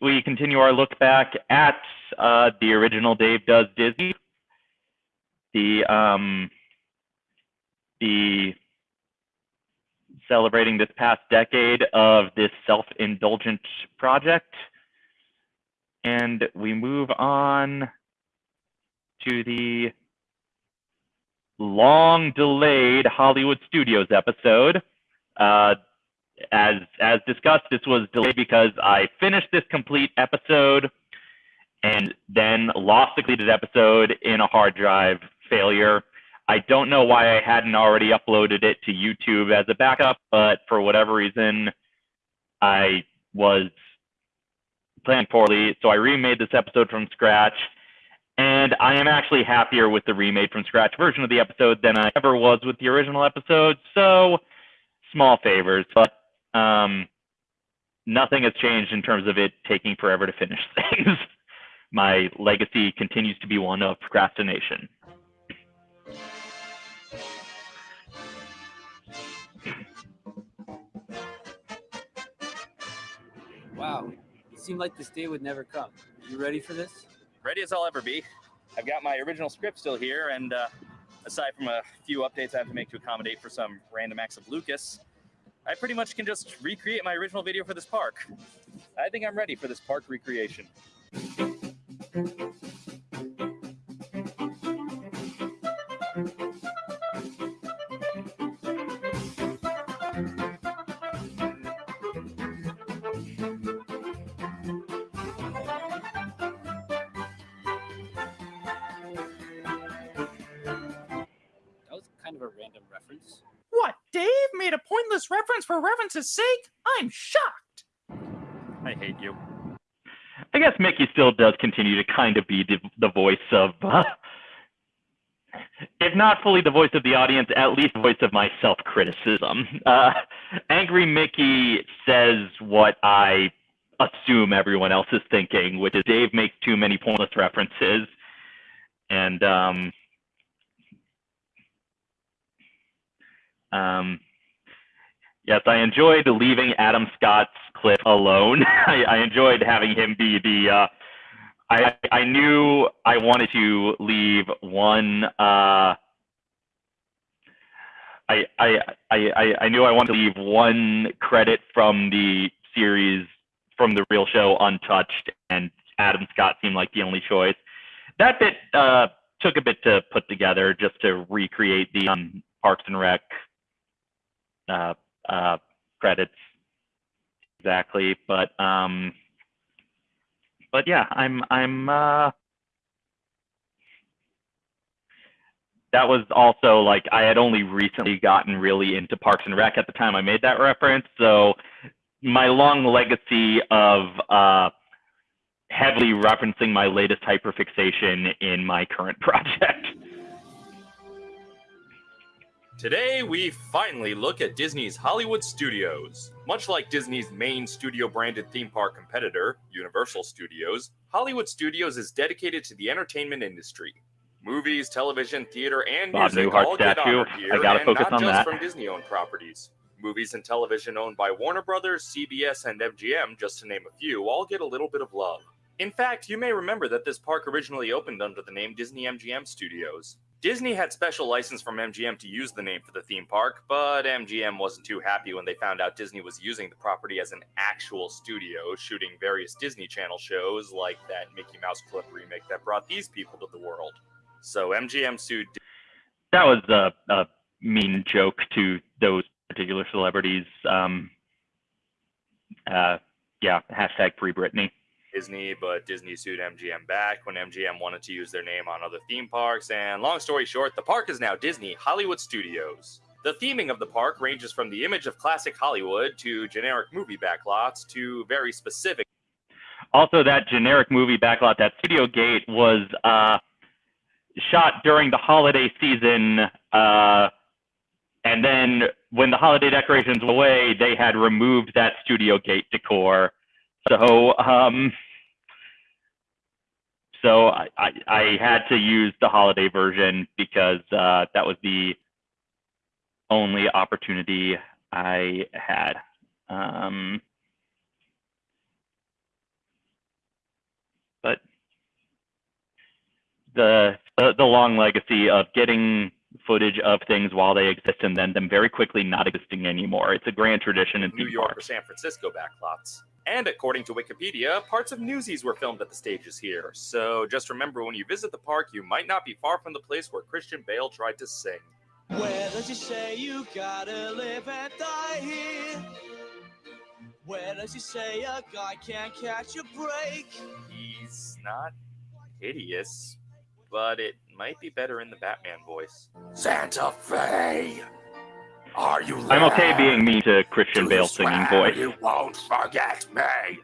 we continue our look back at uh, the original Dave Does Disney, the um, the celebrating this past decade of this self-indulgent project, and we move on to the long delayed Hollywood Studios episode. Uh, as as discussed, this was delayed because I finished this complete episode and then lost the completed episode in a hard drive failure. I don't know why I hadn't already uploaded it to YouTube as a backup, but for whatever reason, I was planning poorly. So I remade this episode from scratch. And I am actually happier with the remade from scratch version of the episode than I ever was with the original episode. So small favors, but um, nothing has changed in terms of it taking forever to finish things. My legacy continues to be one of procrastination. Wow, it seemed like this day would never come. You ready for this? Ready as I'll ever be. I've got my original script still here, and uh, aside from a few updates I have to make to accommodate for some random acts of Lucas, I pretty much can just recreate my original video for this park. I think I'm ready for this park recreation. For reference's sake? I'm shocked. I hate you. I guess Mickey still does continue to kind of be the, the voice of, uh, if not fully the voice of the audience, at least the voice of my self criticism. Uh, Angry Mickey says what I assume everyone else is thinking, which is Dave makes too many pointless references. And, um, um, Yes, I enjoyed leaving Adam Scott's clip alone. I, I enjoyed having him be the. Uh, I I knew I wanted to leave one. Uh, I, I I I knew I wanted to leave one credit from the series from the real show untouched, and Adam Scott seemed like the only choice. That bit uh, took a bit to put together just to recreate the um, Parks and Rec uh, uh, credits exactly, but um, but yeah, I'm I'm uh, that was also like I had only recently gotten really into Parks and Rec at the time I made that reference, so my long legacy of uh, heavily referencing my latest hyperfixation in my current project. Today, we finally look at Disney's Hollywood Studios. Much like Disney's main studio branded theme park competitor, Universal Studios, Hollywood Studios is dedicated to the entertainment industry. Movies, television, theater, and Bob music Newhart all get honored here, I gotta and focus not on just that. from Disney-owned properties. Movies and television owned by Warner Brothers, CBS, and MGM, just to name a few, all get a little bit of love. In fact, you may remember that this park originally opened under the name Disney MGM Studios. Disney had special license from MGM to use the name for the theme park, but MGM wasn't too happy when they found out Disney was using the property as an actual studio, shooting various Disney Channel shows like that Mickey Mouse Club remake that brought these people to the world. So MGM sued that was a, a mean joke to those particular celebrities. Um, uh, yeah, hashtag free Britney. Disney, but Disney sued MGM back when MGM wanted to use their name on other theme parks. And long story short, the park is now Disney Hollywood Studios. The theming of the park ranges from the image of classic Hollywood to generic movie backlots to very specific. Also, that generic movie backlot, that Studio Gate, was uh, shot during the holiday season. Uh, and then when the holiday decorations were away, they had removed that Studio Gate decor. So, um, so I, I, I, had to use the holiday version because uh, that was the only opportunity I had. Um, but the, the the long legacy of getting footage of things while they exist and then them very quickly not existing anymore. It's a grand tradition in New York or San Francisco backlots. And according to Wikipedia, parts of Newsies were filmed at the stages here. So just remember when you visit the park, you might not be far from the place where Christian Bale tried to sing. Where does it say you gotta live and die here? Where does it say a guy can't catch a break? He's not hideous, but it might be better in the Batman voice. Santa Fe, are you I'm okay being mean to Christian Do Bale you singing voice. You won't forget me.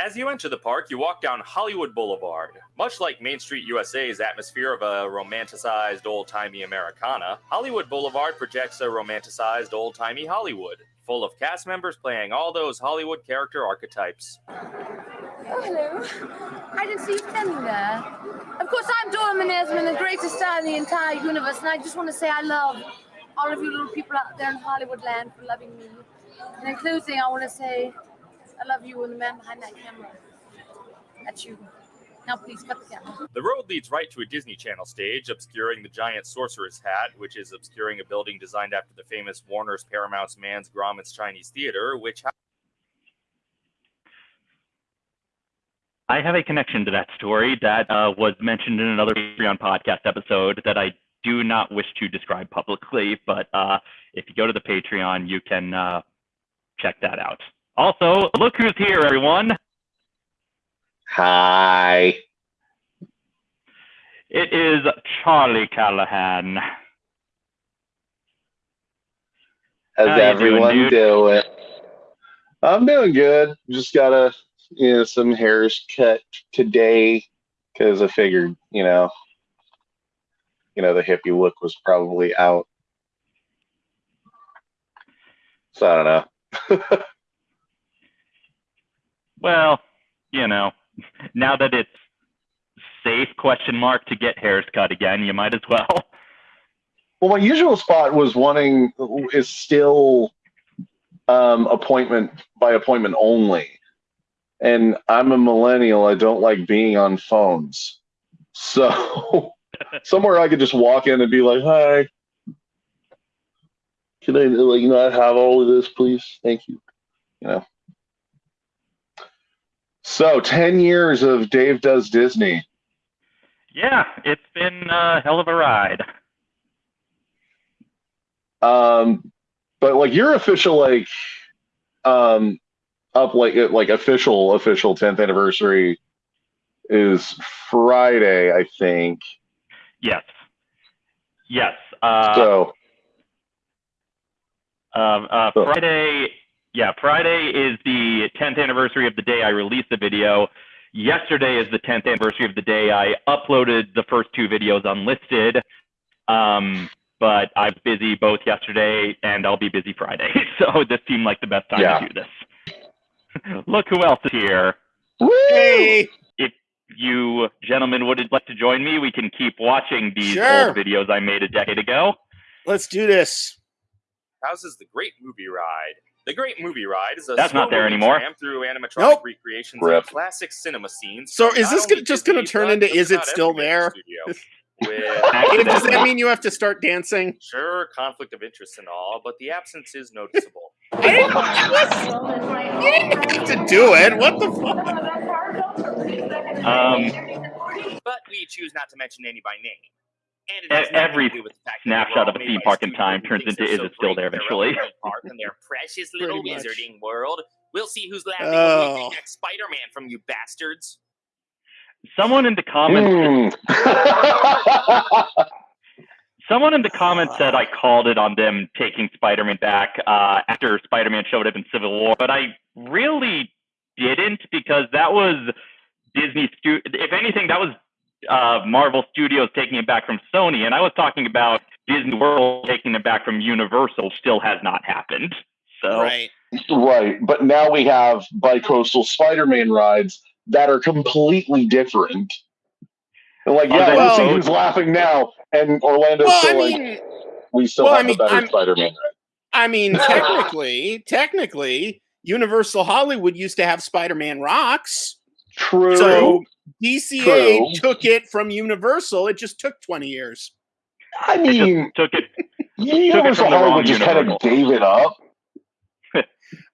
As you enter the park, you walk down Hollywood Boulevard. Much like Main Street USA's atmosphere of a romanticized old timey Americana, Hollywood Boulevard projects a romanticized old timey Hollywood, full of cast members playing all those Hollywood character archetypes. Oh, hello. I didn't see you standing there. Of course, I'm Dora Manesman, the greatest star in the entire universe, and I just want to say I love all of you little people out there in Hollywood land for loving me. And in closing, I want to say I love you and the man behind that camera. That's you. Now, please cut the camera. The road leads right to a Disney Channel stage, obscuring the giant sorcerer's hat, which is obscuring a building designed after the famous Warner's Paramount's Mann's Grauman's Chinese Theater, which I have a connection to that story that uh, was mentioned in another Patreon podcast episode that I do not wish to describe publicly. But uh, if you go to the Patreon, you can uh, check that out. Also, look who's here, everyone. Hi. It is Charlie Callahan. How's How doing, everyone dude? doing? I'm doing good. Just got a you know some hairs cut today because I figured you know you know the hippie look was probably out. So I don't know. Well, you know, now that it's safe question mark to get hairs cut again, you might as well. Well, my usual spot was wanting is still um, appointment by appointment only, and I'm a millennial. I don't like being on phones, so somewhere I could just walk in and be like, "Hi, can I like not have all of this, please? Thank you." You know. So ten years of Dave does Disney. Yeah, it's been a hell of a ride. Um, but like your official like um up like like official official 10th anniversary is Friday, I think. Yes. Yes. Uh, so um, uh, So- Friday, yeah, Friday is the 10th anniversary of the day I released the video. Yesterday is the 10th anniversary of the day I uploaded the first two videos unlisted. Um, but I was busy both yesterday and I'll be busy Friday. So this seemed like the best time Yeah. to do this. Look who else is here. Hey, If you gentlemen would like to join me, we can keep watching these Sure. old videos I made a decade ago. let's do this. houses the Great Movie Ride. The Great Movie Ride is a That's not slow there movie anymore. tram through animatronic Nope. recreations Rip. of classic cinema scenes. So from is not this only gonna- just gonna Disney, turn but into just Is It about Still every major There? studio. With Hey, does that mean you have to start dancing? sure conflict of interest and all, but the absence is noticeable. I didn't, what? You didn't have to do it. What the fuck? Um, But we choose not to mention any by name. And it has every to do with the fact that they were snapshot of a theme park in time turns into they're Is so It Still There in their own eventually. little park and their precious little much. wizarding world. We'll see who's laughing Oh. when we next Spider-Man from you bastards. someone in the comments Hmm. Someone in the comments said I called it on them taking Spider-Man back uh, after Spider-Man showed up in Civil War, but I really didn't because that was Disney. Stu- if anything, that was uh, Marvel Studios taking it back from Sony, and I was talking about Disney World taking it back from Universal. Still has not happened. So Right. right, but now we have bicoastal Spider-Man rides that are completely different. And like, yeah, they- let's see who's laughing now. And Orlando's Well, I still like, mean, we still well, I have mean, the better I'm- Spider-Man ride. I mean, technically, technically, Universal Hollywood used to have Spider-Man rocks. True. So DCA True. took it from Universal. It just took 20 years. I mean, Took it. Universal from the wrong Hollywood just kind of gave it up.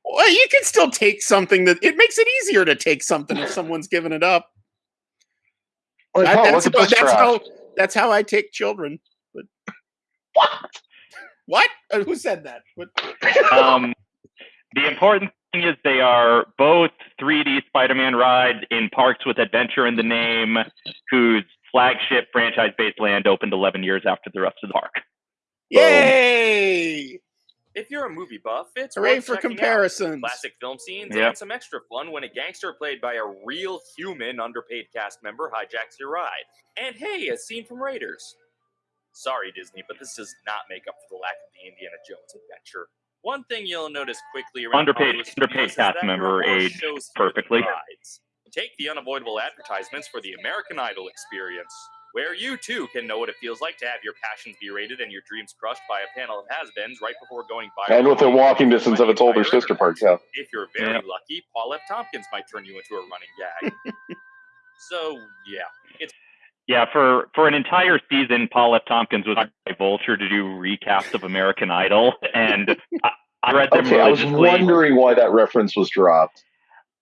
Well, you can still take something that it makes it easier to take something if someone's given it up. Like, That- oh, that's, look that's how that's how I take children. But what? Uh, Who said that? What? Um, the important thing is they are both 3D Spider-Man rides in parks with adventure in the name, whose flagship franchise-based land opened 11 years after the rest of the park. Yay! If you're a movie buff, it's Hooray worth for checking out. comparisons. Classic film scenes Yeah. and some extra fun when a gangster played by a real human underpaid cast member hijacks your ride. And hey, a scene from Raiders. Sorry, Disney, but this does not make up for the lack of the Indiana Jones adventure. One thing you'll notice quickly around Underpaid- Hollywood studios underpaid is cast that member age more shows perfectly. rides. Take the unavoidable advertisements for the American Idol experience, where you too can know what it feels like to have your passions berated and your dreams crushed by a panel of has-beens right before going viral. And within walking distance of its older sister internet. park, yeah. If you're very Yeah. lucky, Paul F. Tompkins might turn you into a running gag. so yeah, it's Yeah, for for an entire season, Paul F. Tompkins was hired by Vulture to do recaps of American Idol, and I, I read them Okay, I was wondering why that reference was dropped.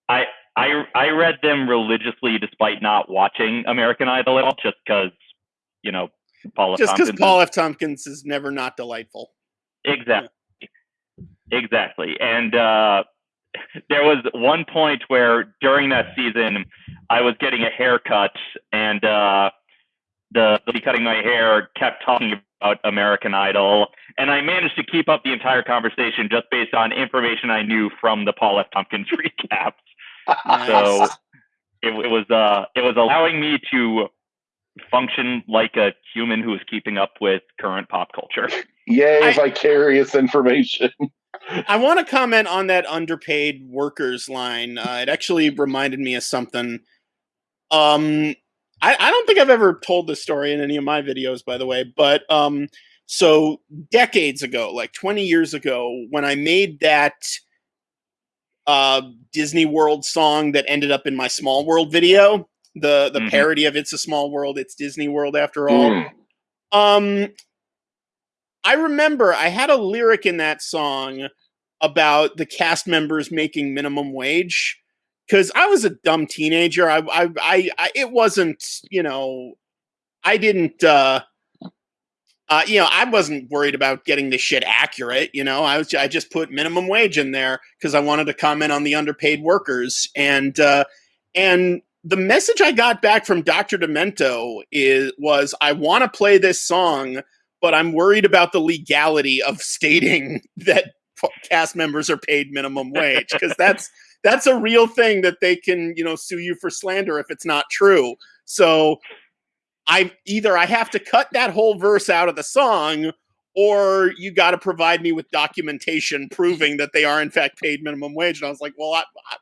I I I read them religiously despite not watching American Idol at all, just because you know Paul F. Just because Paul F. Tompkins is never not delightful. exactly, exactly, and uh, there was one point where during that season I was getting a haircut, and uh, the lady cutting my hair kept talking about American Idol, and I managed to keep up the entire conversation just based on information I knew from the Paul F. Tompkins recaps. So it, it was uh it was allowing me to function like a human who is keeping up with current pop culture. Yay, I- vicarious information. I want to comment on that underpaid workers line. Uh, it actually reminded me of something. Um, I, I don't think I've ever told this story in any of my videos, by the way. But um, so decades ago, like 20 years ago, when I made that uh, Disney World song that ended up in my Small World video, the the Mhm. parody of "It's a Small World, It's Disney World" after all. Mm. Um, I remember I had a lyric in that song about the cast members making minimum wage because I was a dumb teenager. I, I, I, I, it wasn't, you know, I didn't, uh, uh, you know, I wasn't worried about getting this shit accurate. You know, I was, I just put minimum wage in there because I wanted to comment on the underpaid workers and, uh, and the message I got back from Dr. Demento is was I want to play this song, but I'm worried about the legality of stating that cast members are paid minimum wage because that's that's a real thing that they can you know sue you for slander if it's not true. So I either I have to cut that whole verse out of the song or you got to provide me with documentation proving that they are in fact paid minimum wage. And I was like, well, I, I,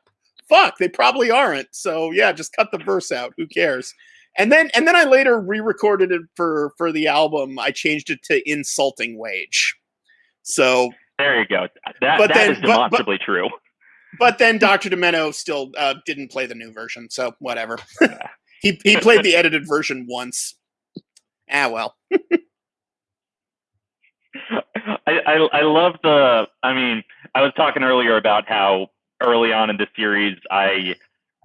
fuck, they probably aren't. So yeah, just cut the verse out. Who cares? And then and then I later re-recorded it for for the album. I changed it to insulting wage. So, There you go. That But that then- is but- but- demonstrably true. but then Dr. Demento still uh, didn't play the new version. So whatever. He he played the edited version once. Ah well. I, I I love the. I mean, I was talking earlier about how early on in the series I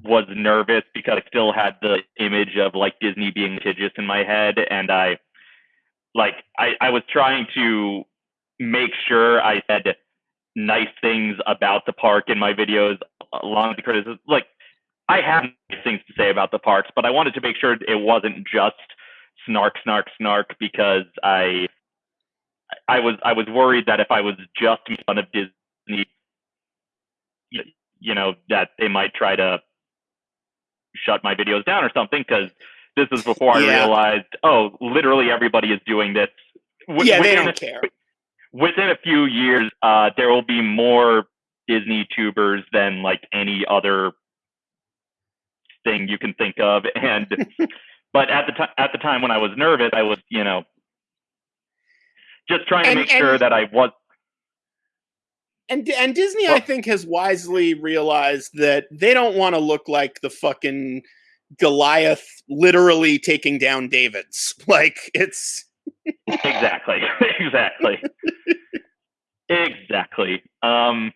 was nervous because I still had the image of like Disney being litigious in my head, and I like I I was trying to make sure I said nice things about the park in my videos along the criticism. Like I have things to say about the parks, but I wanted to make sure it wasn't just snark, snark, snark because I I was I was worried that if I was just making fun of Disney, you, you know, that they might try to shut my videos down or something. Because this is before I realized, oh, literally everybody is doing this. Wi- yeah, they within don't a- care. Within a few years, uh, there will be more Disney tubers than like any other thing you can think of, and but at the time at the time when I was nervous, I was you know just trying to And- make sure that I was And and Disney, I think, has wisely realized that they don't want to look like the fucking Goliath literally taking down David's. Like it's exactly, exactly, exactly. Um,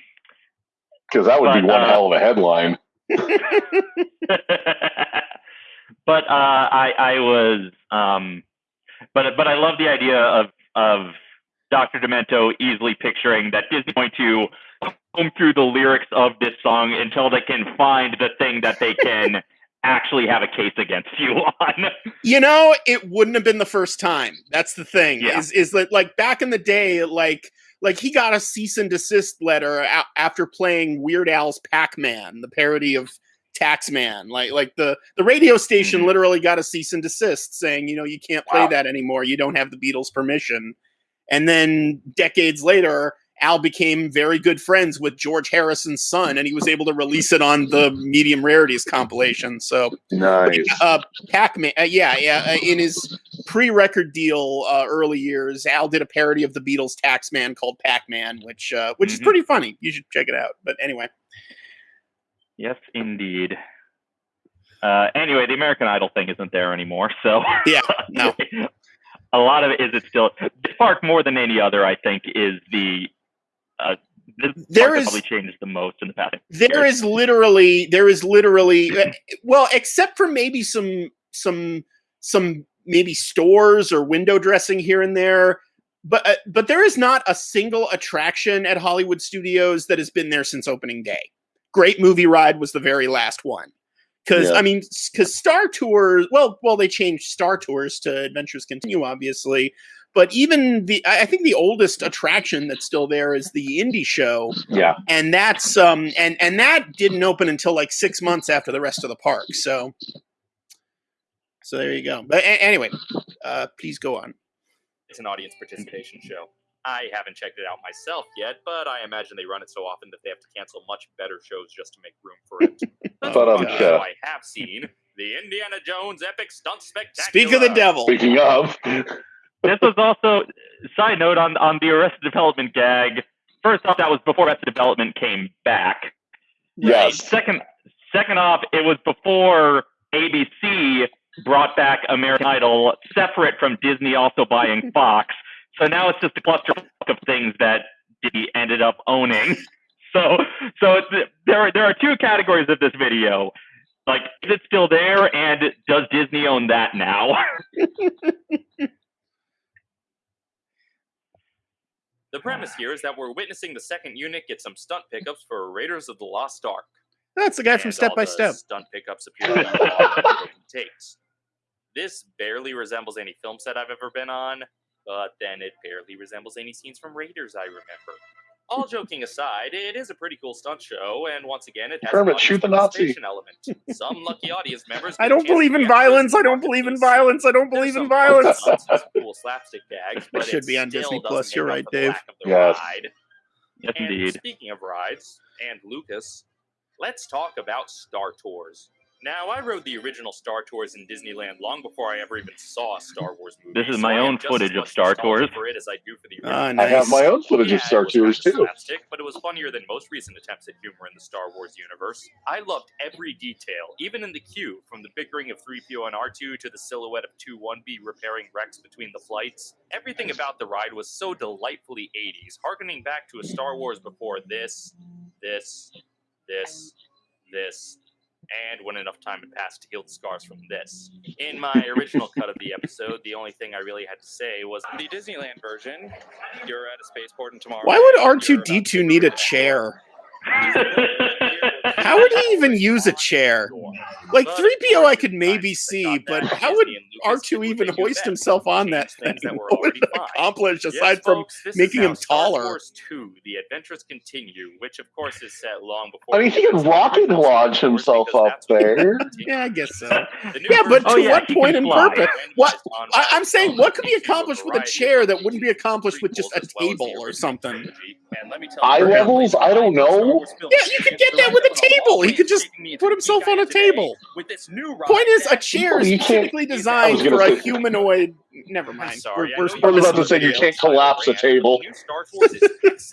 Because that would be one uh, hell of a headline. but uh, I I was um, but but I love the idea of of Dr. Demento easily picturing that Disney going to comb through the lyrics of this song until they can find the thing that they can actually have a case against you on. you know, it wouldn't have been the first time. That's the thing. Yeah. Is is that like back in the day, like like he got a cease and desist letter a- after playing Weird Al's Pac-Man, the parody of Taxman. Like like the the radio station Mhm. literally got a cease and desist saying, you know, you can't play Wow. that anymore. You don't have the Beatles' permission. And then decades later, Al became very good friends with George Harrison's son, and he was able to release it on the Medium Rarities compilation. So Nice. uh, Pac-Man, uh, yeah, yeah. Uh, in his pre-record deal uh, early years, Al did a parody of the Beatles' Taxman called Pac-Man, which uh, which is Mhm. pretty funny. You should check it out. But anyway, Yes, indeed. Uh, anyway, the American Idol thing isn't there anymore, so yeah, no, a lot of it is it still this park more than any other. I think is the uh, There park probably changed the most in the past. there is literally there is literally uh, well, except for maybe some some some maybe stores or window dressing here and there. But uh, but there is not a single attraction at Hollywood Studios that has been there since opening day. Great Movie Ride was the very last one. Because Yeah. I mean, because Star Tours, well, well, they changed Star Tours to Adventures Continue, obviously, but even the, I I think the oldest attraction that's still there is the Indy Show, Yeah. and that's um, and and that didn't open until like six months after the rest of the park. So, so there you go. But a- anyway, uh, please go on. It's an audience participation show. I haven't checked it out myself yet, but I imagine they run it so often that they have to cancel much better shows just to make room for it. But But, um, one yeah. I have seen the Indiana Jones Epic Stunt Spectacular. Speak of the devil. Speaking of, this was also side note on on the Arrested Development gag. First off, that was before Arrested Development came back. yes. Second, second off, it was before ABC brought back American Idol, separate from Disney also buying Fox. So now it's just a cluster of things that Disney ended up owning. So, so it's, there are there are two categories of this video. Like, is it still there, and does Disney own that now? The premise here is that we're witnessing the second unit get some stunt pickups for Raiders of the Lost Ark. That's the guy from Step all by the Step. Stunt pickups appear to be long and broken takes. This barely resembles any film set I've ever been on, but then it barely resembles any scenes from Raiders I remember. All joking aside, it is a pretty cool stunt show, and once again, it has Kermit, an shoot the Nazi. element. Some lucky audience members. I don't believe in violence. I don't believe in violence. I don't believe in violence. fun stunts and cool slapstick gags, but it should it be on Disney Plus. You're right, Dave. lack of the Yes. ride. yes, And indeed. speaking of rides and Lucas, let's talk about Star Tours. Now, I rode the original Star Tours in Disneyland long before I ever even saw a Star Wars movie. This is my I have own footage of Star Tours. For it as I do for the original. Ah, I have my own footage Yeah, of Star Tours kinda too. Slapstick, but it was funnier than most recent attempts at humor in the Star Wars universe. I loved every detail, even in the queue, from the bickering of 3PO and R2 to the silhouette of 2-1B repairing wrecks between the flights. Everything about the ride was so delightfully 80s, harkening back to a Star Wars before this, this, this, this, and when enough time had passed to heal the scars from this. In my original cut of the episode, the only thing I really had to say was the Disneyland version. You're at a spaceport and tomorrow. Why would R2 D2 need a chair? How would he even use a chair? Like three PO, I could maybe see, but how would Disney and R Lucas two did what even hoist himself on that change thing? things What would it accomplish aside from folks, this is making him now Star taller? Wars 2, The Adventures Continue, which of course is set long before. I mean, he could rocket launch himself up there. Yeah, I guess so. Yeah, but to Oh, what he point in purpose? What I, Rise I'm saying, what could be accomplished with a chair that wouldn't be accomplished with just a as well as the table or something? trilogy. And let me tell Eye levels? I don't know. Yeah, you could get that with a table. He could just put himself on a table. With this new ride Point is, a chair is you can't- specifically I designed for a humanoid. Never mind. sorry, I We're- we're I was about to say, you can't collapse a brand, but the table. Star Tours.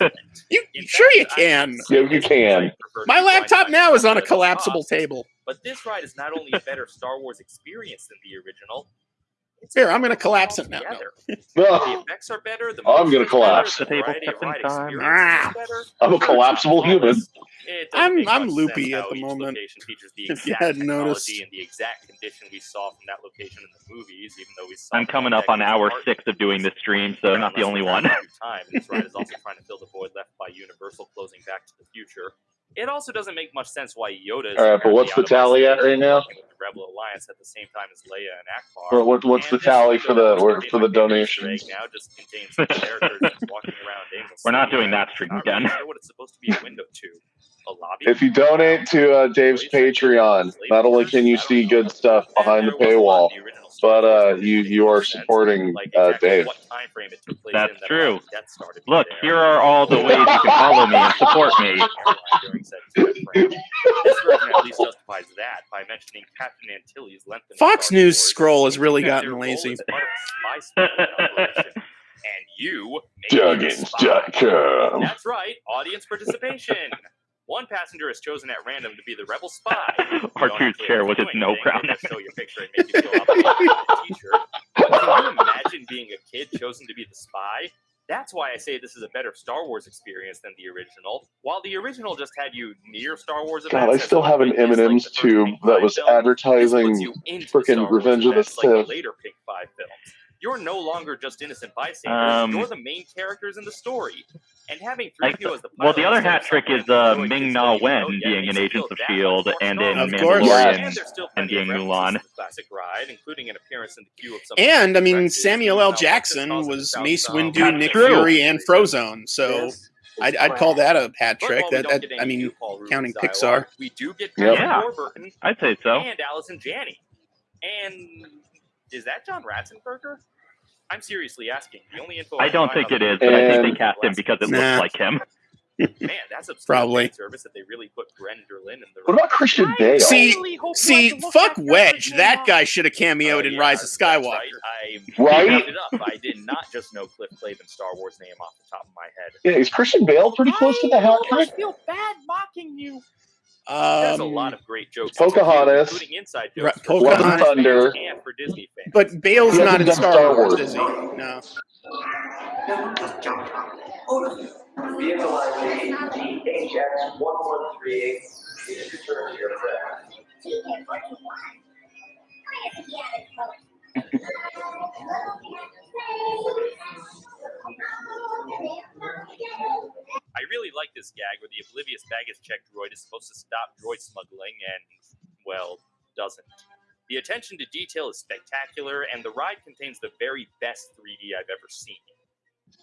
You sure you can? Yeah, you can. My laptop now is on a collapsible table. But this ride is not only a better Star Wars experience than the original. it's Here, a I'm gonna collapse it now. No. The effects are better. The I'm gonna collapse. better, The table variety of ride time. experience Ah. I'm a collapsible human. Flawless. It doesn't I'm- make I'm loopy sense at how the each moment, location features the if you exact hadn't technology noticed. and the exact condition we saw from that location in the movies, even though we saw I'm coming up on decades hour apart. six of doing this stream, so Around not the only one. Time. This ride is also trying to fill the void left by Universal closing Back to the Future. It also doesn't make much sense why Yoda is All right, but what's the apparently out of tally at right now? the Rebel Alliance at the same time as Leia and Ackbar. What, what, what's the And this tally for the was or for the donations? Now just contains some characters just walking around. We're not doing that stream again. What it's supposed to be a window to. A lobby. If you donate to uh, Dave's Patreon, not only can you see good stuff behind the there was a lot paywall, in the original Star but uh, you you are supporting uh, Dave. what time frame it took place That's true. allowed the Death Star to be Look, here are all the ways you can follow me and support me. During said time frame. This version at least justifies that by mentioning Captain Antilles' length. in Fox News scroll has really gotten lazy. is part of a spy spying operation, and you made it a. Duggins.com. That's right, audience participation. One passenger is chosen at random to be the rebel spy. You don't R2's chair was to its no anything, crown. They just show your picture and make you feel obligated to a t-shirt. Can you imagine being a kid chosen to be the spy? That's why I say this is a better Star Wars experience than the original. While the original just had you near Star Wars events, God, I still have an quickly as, like, M&M's the tube that was film, advertising you into the frickin' Star Wars Revenge of the events like Sith. later Pink Five films. You're no longer just innocent bystanders. Um, you're the main characters in the story. And having Like, 3PO as the well, the other hat trick is uh, Ming kids Na that you know Wen yet being makes in you feel Agents of Shield much and in Of Mandalorian And there's still and plenty of being Mulan. classic ride, including an appearance in the queue of some And I mean, Samuel L. Jackson was Mace Windu, That's Nick true. Fury, and Frozone. So This I'd, I'd call that a hat trick. That, that I mean, new Paul Reubens counting dialogue, Pixar. we do get Yep. Yeah. Warburton I'd say so. and Allison Janney. And is that John Ratzenberger? I'm seriously asking. The only info I can don't think on it the is, but I think they cast him because it Nah. looks like him. Man, that's a Probably. service that they really put Brenderlin in the What about Christian Bale? See- really hope See, had to look fuck Wedge. That guy should have cameoed Oh, in Rise of Skywalker. Right. I Right? it up. I did not just know Cliff Clavin Star Wars name off the top of my head. Yeah, is Christian Bale pretty close to the I hat almost trick? feel bad mocking you. There's a Um, lot of great jokes, Pocahontas. queue, including inside jokes for Pocahontas. Star Wars fans Thunder. and for Disney fans. but Bale's He not in Star, Star Wars, Wars. is he? No. I really like this gag where the oblivious baggage check droid is supposed to stop droid smuggling and, well, doesn't. The attention to detail is spectacular, and the ride contains the very best 3D I've ever seen.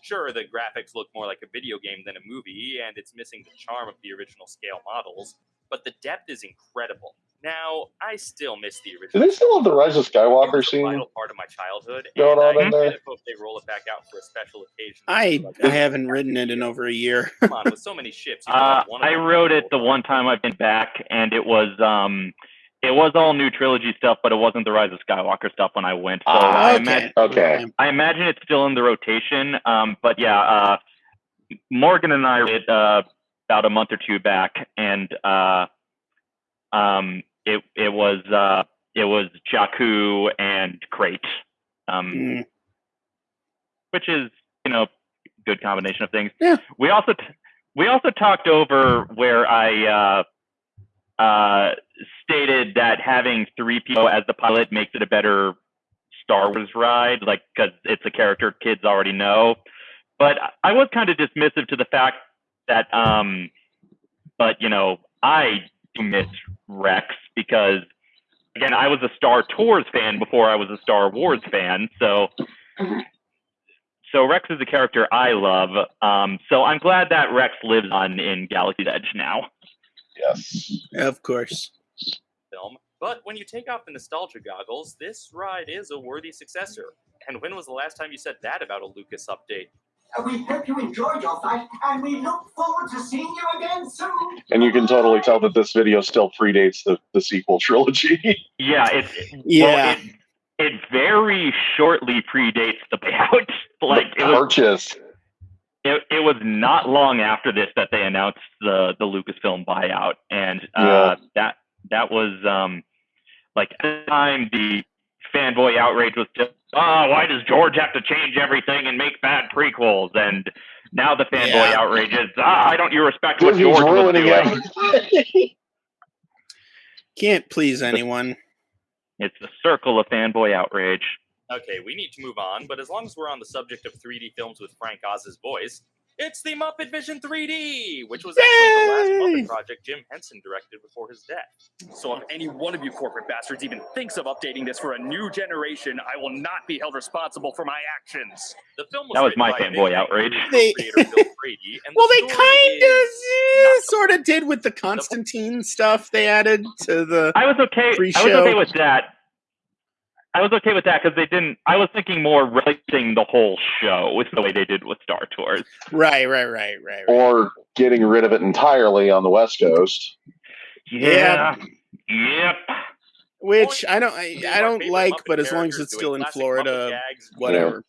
Sure, the graphics look more like a video game than a movie, and it's missing the charm of the original scale models, but the depth is incredible. Now, I still miss the original. Do they still have the Rise of It Skywalker was a scene? vital part of my childhood, going and on I in there? hope they roll it back out for a special occasion. I Like I haven't ridden it in over a year. Come on, with so many ships. you Uh, one I them wrote it the one time I've been back, and it was um, it was all new trilogy stuff, but it wasn't the Rise of Skywalker stuff when I went. So Ah, I okay. imagine Okay. I imagine it's still in the rotation. Um, but yeah, uh, Morgan and I read uh, about a month or two back, and uh, um, it it was uh, it was Jakku and Crait, um, Mm. which is you know good combination of things. Yeah. We also t- we also talked over where I uh, uh, stated that having 3PO as the pilot makes it a better Star Wars ride, like because it's a character kids already know. But I was kind of dismissive to the fact that, um, but you know, I do miss Rex because, again, I was a Star Tours fan before I was a Star Wars fan, so. So Rex is a character I love. Um, so I'm glad that Rex lives on in Galaxy's Edge now. Yes. Of course. film. But when you take off the nostalgia goggles, this ride is a worthy successor. And when was the last time you said that about a Lucas update? We hope you enjoyed your flight, and we look forward to seeing you again soon. And you can totally tell that this video still predates the, the sequel trilogy. Yeah, it Yeah. well, it, it very shortly predates the payout. like it was Purchase. it, it was not long after this that they announced the the Lucasfilm buyout, and uh, Yeah. that that was um, like at the time the fanboy outrage was just, oh, why does George have to change everything and make bad prequels? And now the fanboy Yeah. outrage is, ah, why don't you respect what Disney's George was doing? Can't please anyone. It's the circle of fanboy outrage. Okay, we need to move on, but as long as we're on the subject of 3D films with Frank Oz's voice, it's the Muppet Vision 3D, which was actually the last Muppet project Jim Henson directed before his death. So if any one of you corporate bastards even thinks of updating this for a new generation, I will not be held responsible for my actions. The film was That was my fanboy outrage. They- Brady, and the Well, they kind of is not the sort of did with the Constantine stuff they added to the. I was okay. I was okay with that. I was okay with that because they didn't. I was thinking more releasing the whole show with the way they did with Star Tours. Right, right, right, right. right. or getting rid of it entirely on the West Coast. Yeah. Yep. Which I don't, I, I don't like, Muppet but as long as it's still in Florida, gags whatever.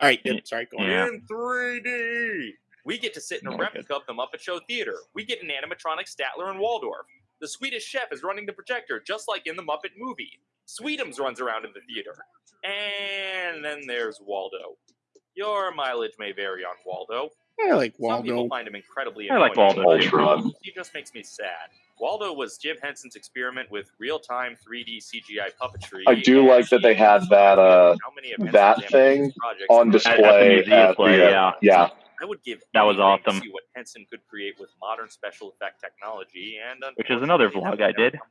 All right, yep, sorry, go on. In 3D. We get to sit in a Oh, replica of the Muppet Show Theater. We get an animatronic Statler and Waldorf. The Swedish chef is running the projector, just like in the Muppet movie. Sweetums runs around in the theater. And then there's Waldo. Your mileage may vary on Waldo. I like Waldo. Some people find him incredibly annoying. I like. Waldo. Ultron, He just makes me sad. Waldo was Jim Henson's experiment with real-time 3D CGI puppetry. I do like that they he had that, uh, how many of that thing on display had. At the museum at the, uh, yeah. yeah. I would give That was anything to awesome. see what Henson could create with modern special effect technology, and Which is another vlog I did. come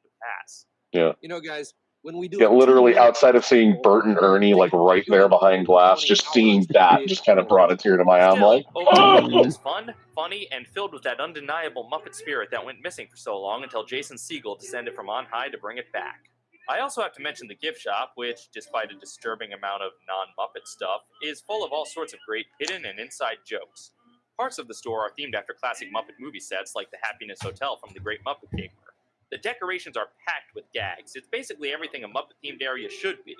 to. You know, guys, when we do Yeah, literally outside of seeing Bert and Ernie like right there behind glass, just seeing that just kind of brought a tear to my eye. I'm like, oh, it was fun, funny, and filled with that undeniable Muppet spirit that went missing for so long until Jason Segel descended from on high to bring it back. I also have to mention the gift shop, which, despite a disturbing amount of non Muppet stuff, is full of all sorts of great hidden and inside jokes. Parts of the store are themed after classic Muppet movie sets like the Happiness Hotel from The Great Muppet Caper. The decorations are packed with gags. It's basically everything a Muppet themed area should be.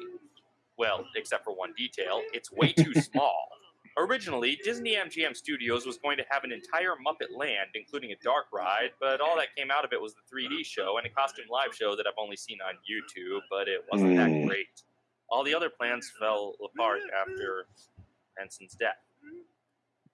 Well, except for one detail, it's way too small. Originally, Disney MGM Studios was going to have an entire Muppet Land, including a dark ride, but all that came out of it was the 3D show and a costume live show that I've only seen on YouTube, but it wasn't that Hmm. great. All the other plans fell apart after Henson's death.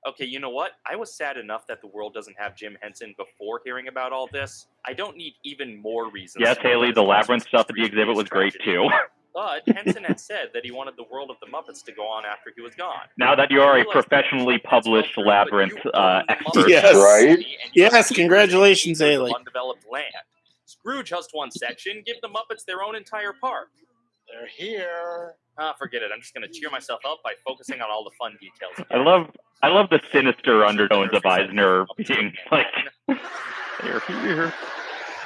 Okay, you know what? I was sad enough that the world doesn't have Jim Henson before hearing about all this. I don't need even more reasons. Yes, Haley, the labyrinth stuff at the exhibit his was great too. But Henson had said that he wanted the world of the Muppets to go on after he was gone. Now that you're a professionally published through, but labyrinth uh, expert, Yes. Right? Yes, congratulations, acres of Haley. Undeveloped land. Screw just one section. Give the Muppets their own entire park. They're here. Ah, forget it. I'm just going to cheer myself up by focusing on all the fun details. I love I love the sinister undertones of Eisner being like they're here.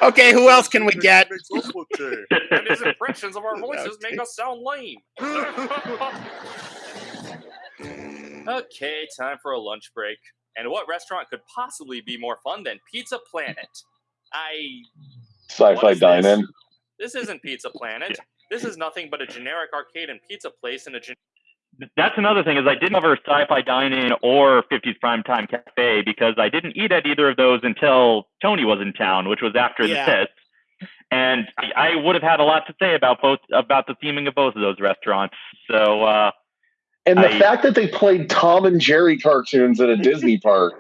Okay, who else can we get? and his impressions of our voices make us sound lame. okay, time for a lunch break. And what restaurant could possibly be more fun than Pizza Planet? I. sci-fi What is this? dine-in. This isn't Pizza Planet. This is nothing but a generic arcade and pizza place in a gen- That's another thing is I didn't cover Sci-Fi Dine-In or 50s Primetime Cafe because I didn't eat at either of those until Tony was in town, which was after Yeah. the test. And I, I would have had a lot to say about both about the theming of both of those restaurants. So uh, And the I- fact that they played Tom and Jerry cartoons at a Disney park.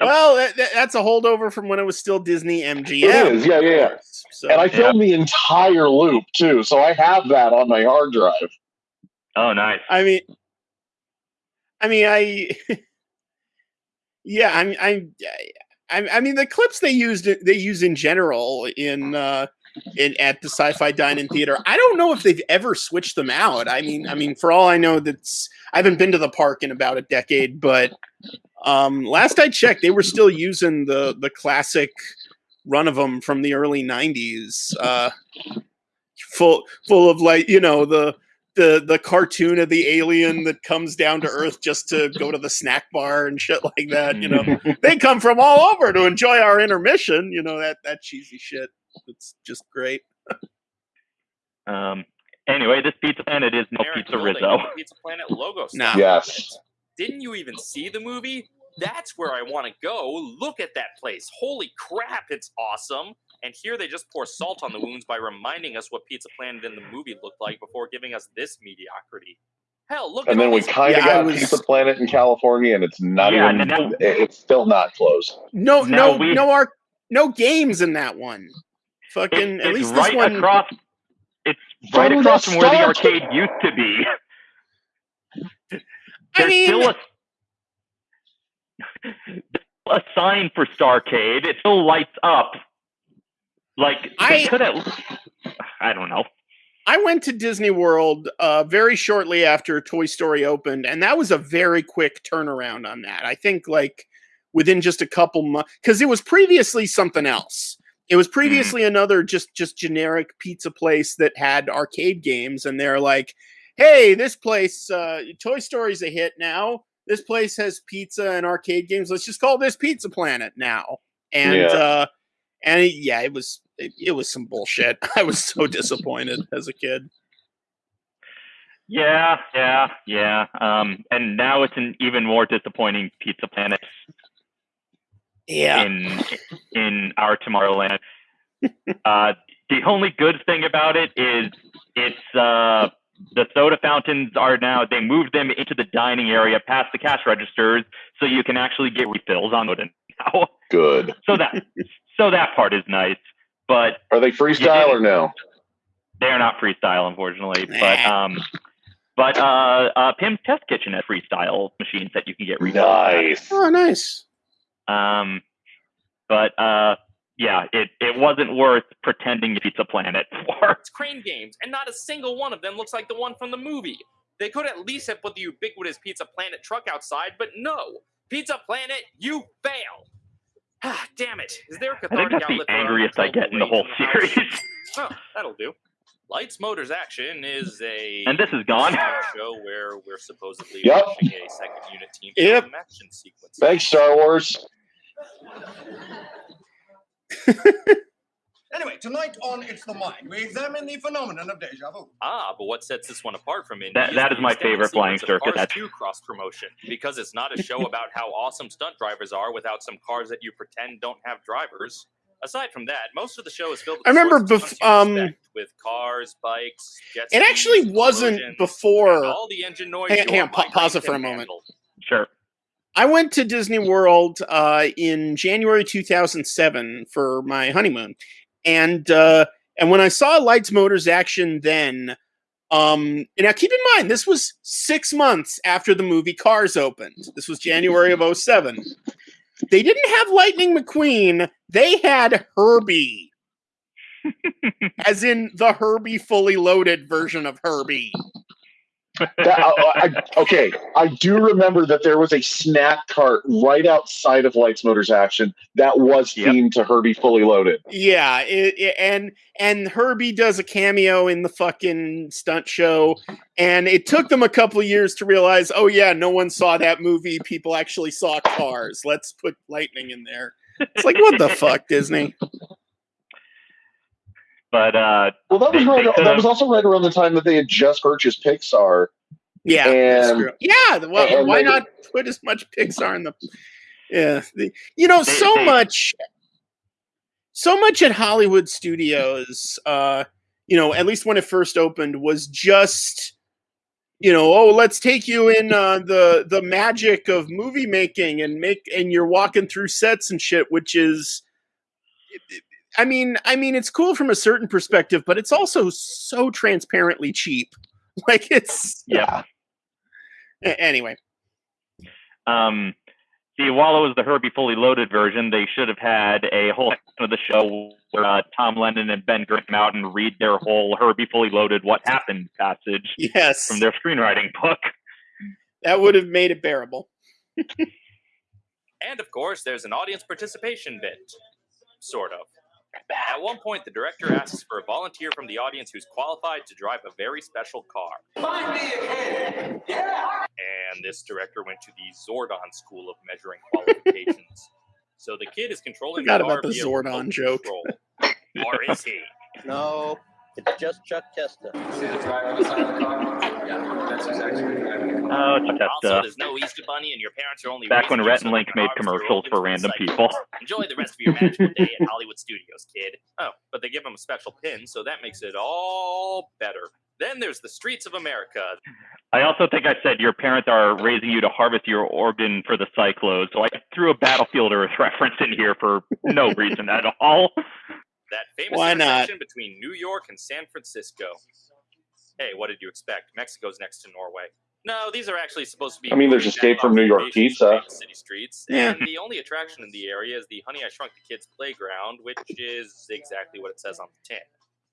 Well, that, that- that's a holdover from when it was still Disney MGM. It is, yeah, yeah, yeah. So, And I filmed the entire loop too, so I have that on my hard drive. Oh, nice. I mean, I mean, I, yeah, I mean, I'm, I, I mean, the clips they used, they use in general in, uh, in at the Sci-Fi Dine-In Theater. I don't know if they've ever switched them out. I mean, I mean, for all I know, that's I haven't been to the park in about a decade, but um, last I checked, they were still using the the classic run of them from the early '90s, uh, full full of like you know the the the cartoon of the alien that comes down to Earth just to go to the snack bar and shit like that. You know, they come from all over to enjoy our intermission. You know that that cheesy shit. It's just great. Um, anyway, this Pizza Planet is no generic Pizza building Rizzo. with Pizza Planet logo Nah. stuck Yes. Didn't you even see the movie? That's where I want to go. Look at that place. Holy crap, it's awesome. And here they just pour salt on the wounds by reminding us what Pizza Planet in the movie looked like before giving us this mediocrity. Hell, look at that. And at then we kind of Yeah, I got was- Pizza Planet in California, and it's not Yeah, even. Now, it's still not closed. No, Now no, we- no art, no games in that one. Fucking It's, at least right this one. across. It's right From across from where the arcade used to be. I There's mean, still a, a sign for Starcade. It still lights up. Like I- could have. I don't know. I went to Disney World uh, very shortly after Toy Story opened, and that was a very quick turnaround on that. I think like within just a couple months, because it was previously something else. It was previously another just just generic pizza place that had arcade games, and they're like, "Hey, this place, uh, Toy Story's a hit now. This place has pizza and arcade games. Let's just call this Pizza Planet now." And Yeah. uh, and it- yeah, it was it, it was some bullshit. I was so disappointed as a kid. Yeah, yeah, yeah. Um, and now it's an even more disappointing Pizza Planet Yeah. in in our Tomorrowland. uh, the only good thing about it is it's uh, the soda fountains are now they moved them into the dining area past the cash registers, so you can actually get refills on it now. Good. So that so that part is nice, but Are they freestyle or no? they are not freestyle, unfortunately. But um, but uh, uh, Pym's Test Kitchen has freestyle machines that you can get refills. at. Nice. Oh, nice. Um, but uh, yeah, it, it wasn't worth pretending to Pizza Planet for. It's crane games, and not a single one of them looks like the one from the movie. They could at least have put the ubiquitous Pizza Planet truck outside, but no. Pizza Planet, you fail. Ah, damn it. Is there a I think that's the outlet for our angriest I get in the whole series. Oh, that'll do. Lights Motors Action is a And this is gone. stunt show where we're supposedly Yep. watching a second unit team Yep. action sequence. Thanks, Star Wars. Anyway, tonight on It's the Mind, we examine the phenomenon of deja vu. Ah, but what sets this one apart from Indy That- that the is my favorite flying sequence of circuit. That's- 2 cross promotion because it's not a show about how awesome stunt drivers are without some cars that you pretend don't have drivers. Aside from that, most of the show is filled with I remember sorts bef- um, with cars, bikes, jet It actually skis, wasn't before. all the engine noise Hang on, your hang on, pa- pause it for a moment. handle. Sure. I went to Disney World uh, in January 2007 for my honeymoon, and uh, and when I saw Lights Motors Action, then um, and now keep in mind this was six months after the movie Cars opened. This was January of 07. They didn't have Lightning McQueen; they had Herbie, as in the Herbie fully loaded version of Herbie. That- I- I- okay, I do remember that there was a snack cart right outside of Lights Motors Action that was Yep. themed to Herbie Fully Loaded. Yeah, it, it- and and Herbie does a cameo in the fucking stunt show, and it took them a couple of years to realize, oh yeah, no one saw that movie. People actually saw Cars. Let's put Lightning in there. It's like what the fuck, Disney? But uh, Well, that was They- right. they that was also right around the time that they had just purchased Pixar. Yeah, And- Yeah, well, and why they- not put as much Pixar in the? Yeah, the, you know, so they- much, so much at Hollywood studios. Uh, you know, at least when it first opened, was just, you know, oh, let's take you in uh, the the magic of movie making and make, and you're walking through sets and shit, which is. I mean, I mean, it's cool from a certain perspective, but it's also so transparently cheap. Like it's yeah. a- anyway. Um, see, while it was the Herbie fully loaded version, they should have had a whole section of the show where uh, Tom Lennon and Ben Garant come out and read their whole Herbie fully loaded "What Happened" passage Yes, from their screenwriting book. that would have made it bearable. And of course, there's an audience participation bit. Sort of. At one point, the director asks for a volunteer from the audience who's qualified to drive a very special car. Find me a kid. Yeah. And this director went to the Zordon School of Measuring Qualifications. so the kid is controlling Forgot the car about the via Zordon joke. control. or is he? No, it's just Chuck Testa. See the driver on the side of the car? Yeah, that's exactly what Oh, it's that Also, stuff. there's no Easter Bunny, and your parents are only Back when raising Rhett and Link made commercials for random recycled. people. Enjoy the rest of your magical day at Hollywood Studios, kid. Oh, but they give them a special pin, so that makes it all better. Then there's the streets of America. I also think I said your parents are raising you to harvest your organ for the Psychlos. So I threw a Battlefield Earth reference in here for no reason at all. That famous Why not? between New York and San Francisco. Hey, what did you expect? Mexico's next to Norway. No, these are actually supposed to be. I mean, there's Escape from New York Pizza. for City streets. Yeah. And the only attraction in the area is the Honey I Shrunk the Kids playground, which is exactly what it says on the tin.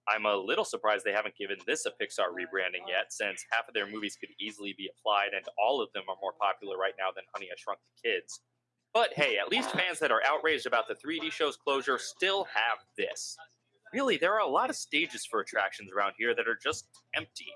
I'm a little surprised they haven't given this a Pixar rebranding yet, since half of their movies could easily be applied, and all of them are more popular right now than Honey I Shrunk the Kids. But hey, at least fans that are outraged about the 3D show's closure still have this. Really, there are a lot of stages for attractions around here that are just empty.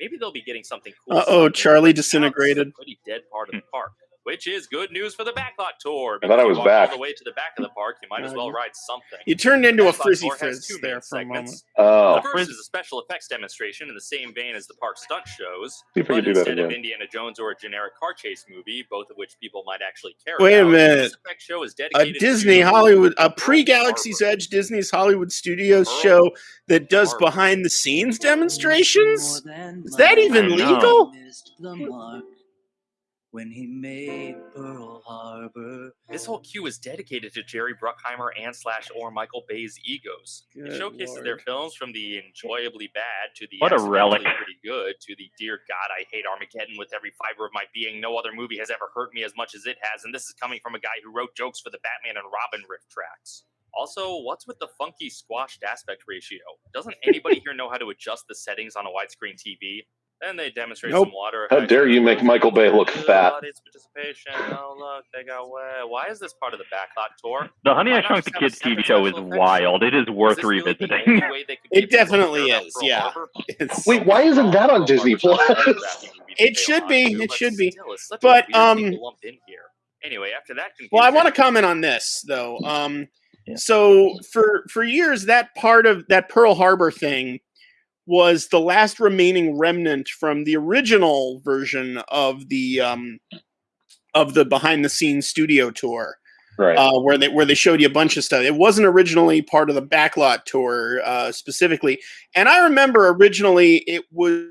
Maybe they'll be getting something cool. Uh-oh, Charlie but now this is a disintegrated. pretty dead part of the hmm. park, which is good news for the backlot tour. I thought I was back. All the way to the back of the park, you might as uh, well ride something. You turned into a Backlot frizzy tour frizz there for a moment. Oh, The first is a special effects demonstration in the same vein as the park stunt shows, See but can do that instead of. Indiana Jones or a generic car chase movie, both of which people might actually care Wait a about. minute. This effect show is dedicated A Disney to Hollywood, a pre Galaxy's Harbor. Edge Disney's Hollywood Studios Pearl show that does behind the scenes demonstrations? Is that even I know. legal? Missed the mark when he made Pearl Harbor. This whole queue is dedicated to Jerry Bruckheimer and slash or Michael Bay's egos. Good it showcases their films from the enjoyably bad to the What a accidentally relic. pretty good to the dear God I hate Armageddon with every fiber of my being. No other movie has ever hurt me as much as it has, and this is coming from a guy who wrote jokes for the Batman and Robin RiffTrax. Also, what's with the funky squashed aspect ratio? Doesn't anybody here know how to adjust the settings on a widescreen TV? Then they demonstrate Nope. some water. How dare you make Michael Bay look fat. Audience participation. Oh look, they got wet. Why is this part of the backlot tour? The Honey I not Shrunk the just have a Kids TV show is wild. It is worth Is this really revisiting. only way they could It get people to definitely is, yeah. Wait, why isn't that on Disney Plus? It should be, it should be. still, it's such a But, um, to lump in here. Anyway, after that Well, I want to comment on this though. Um, Yeah. So for for years, that part of that Pearl Harbor thing was the last remaining remnant from the original version of the um, of the behind the scenes studio tour, Right. uh, where they where they showed you a bunch of stuff. It wasn't originally part of the backlot tour uh, specifically, and I remember originally it was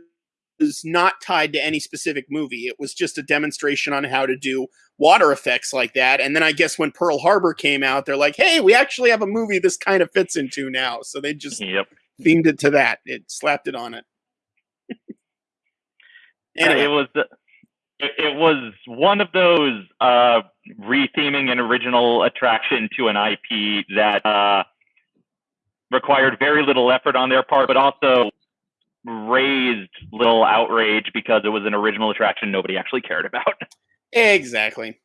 not tied to any specific movie. It was just a demonstration on how to do water effects like that. And then I guess when Pearl Harbor came out, they're like, "Hey, we actually have a movie this kind of fits into now." So they just Yep. Themed it to that. It slapped it on it. Uh, anyway, it was it, it was one of those uh, retheming an original attraction to an IP that uh, required very little effort on their part, but also raised little outrage because it was an original attraction nobody actually cared about. exactly.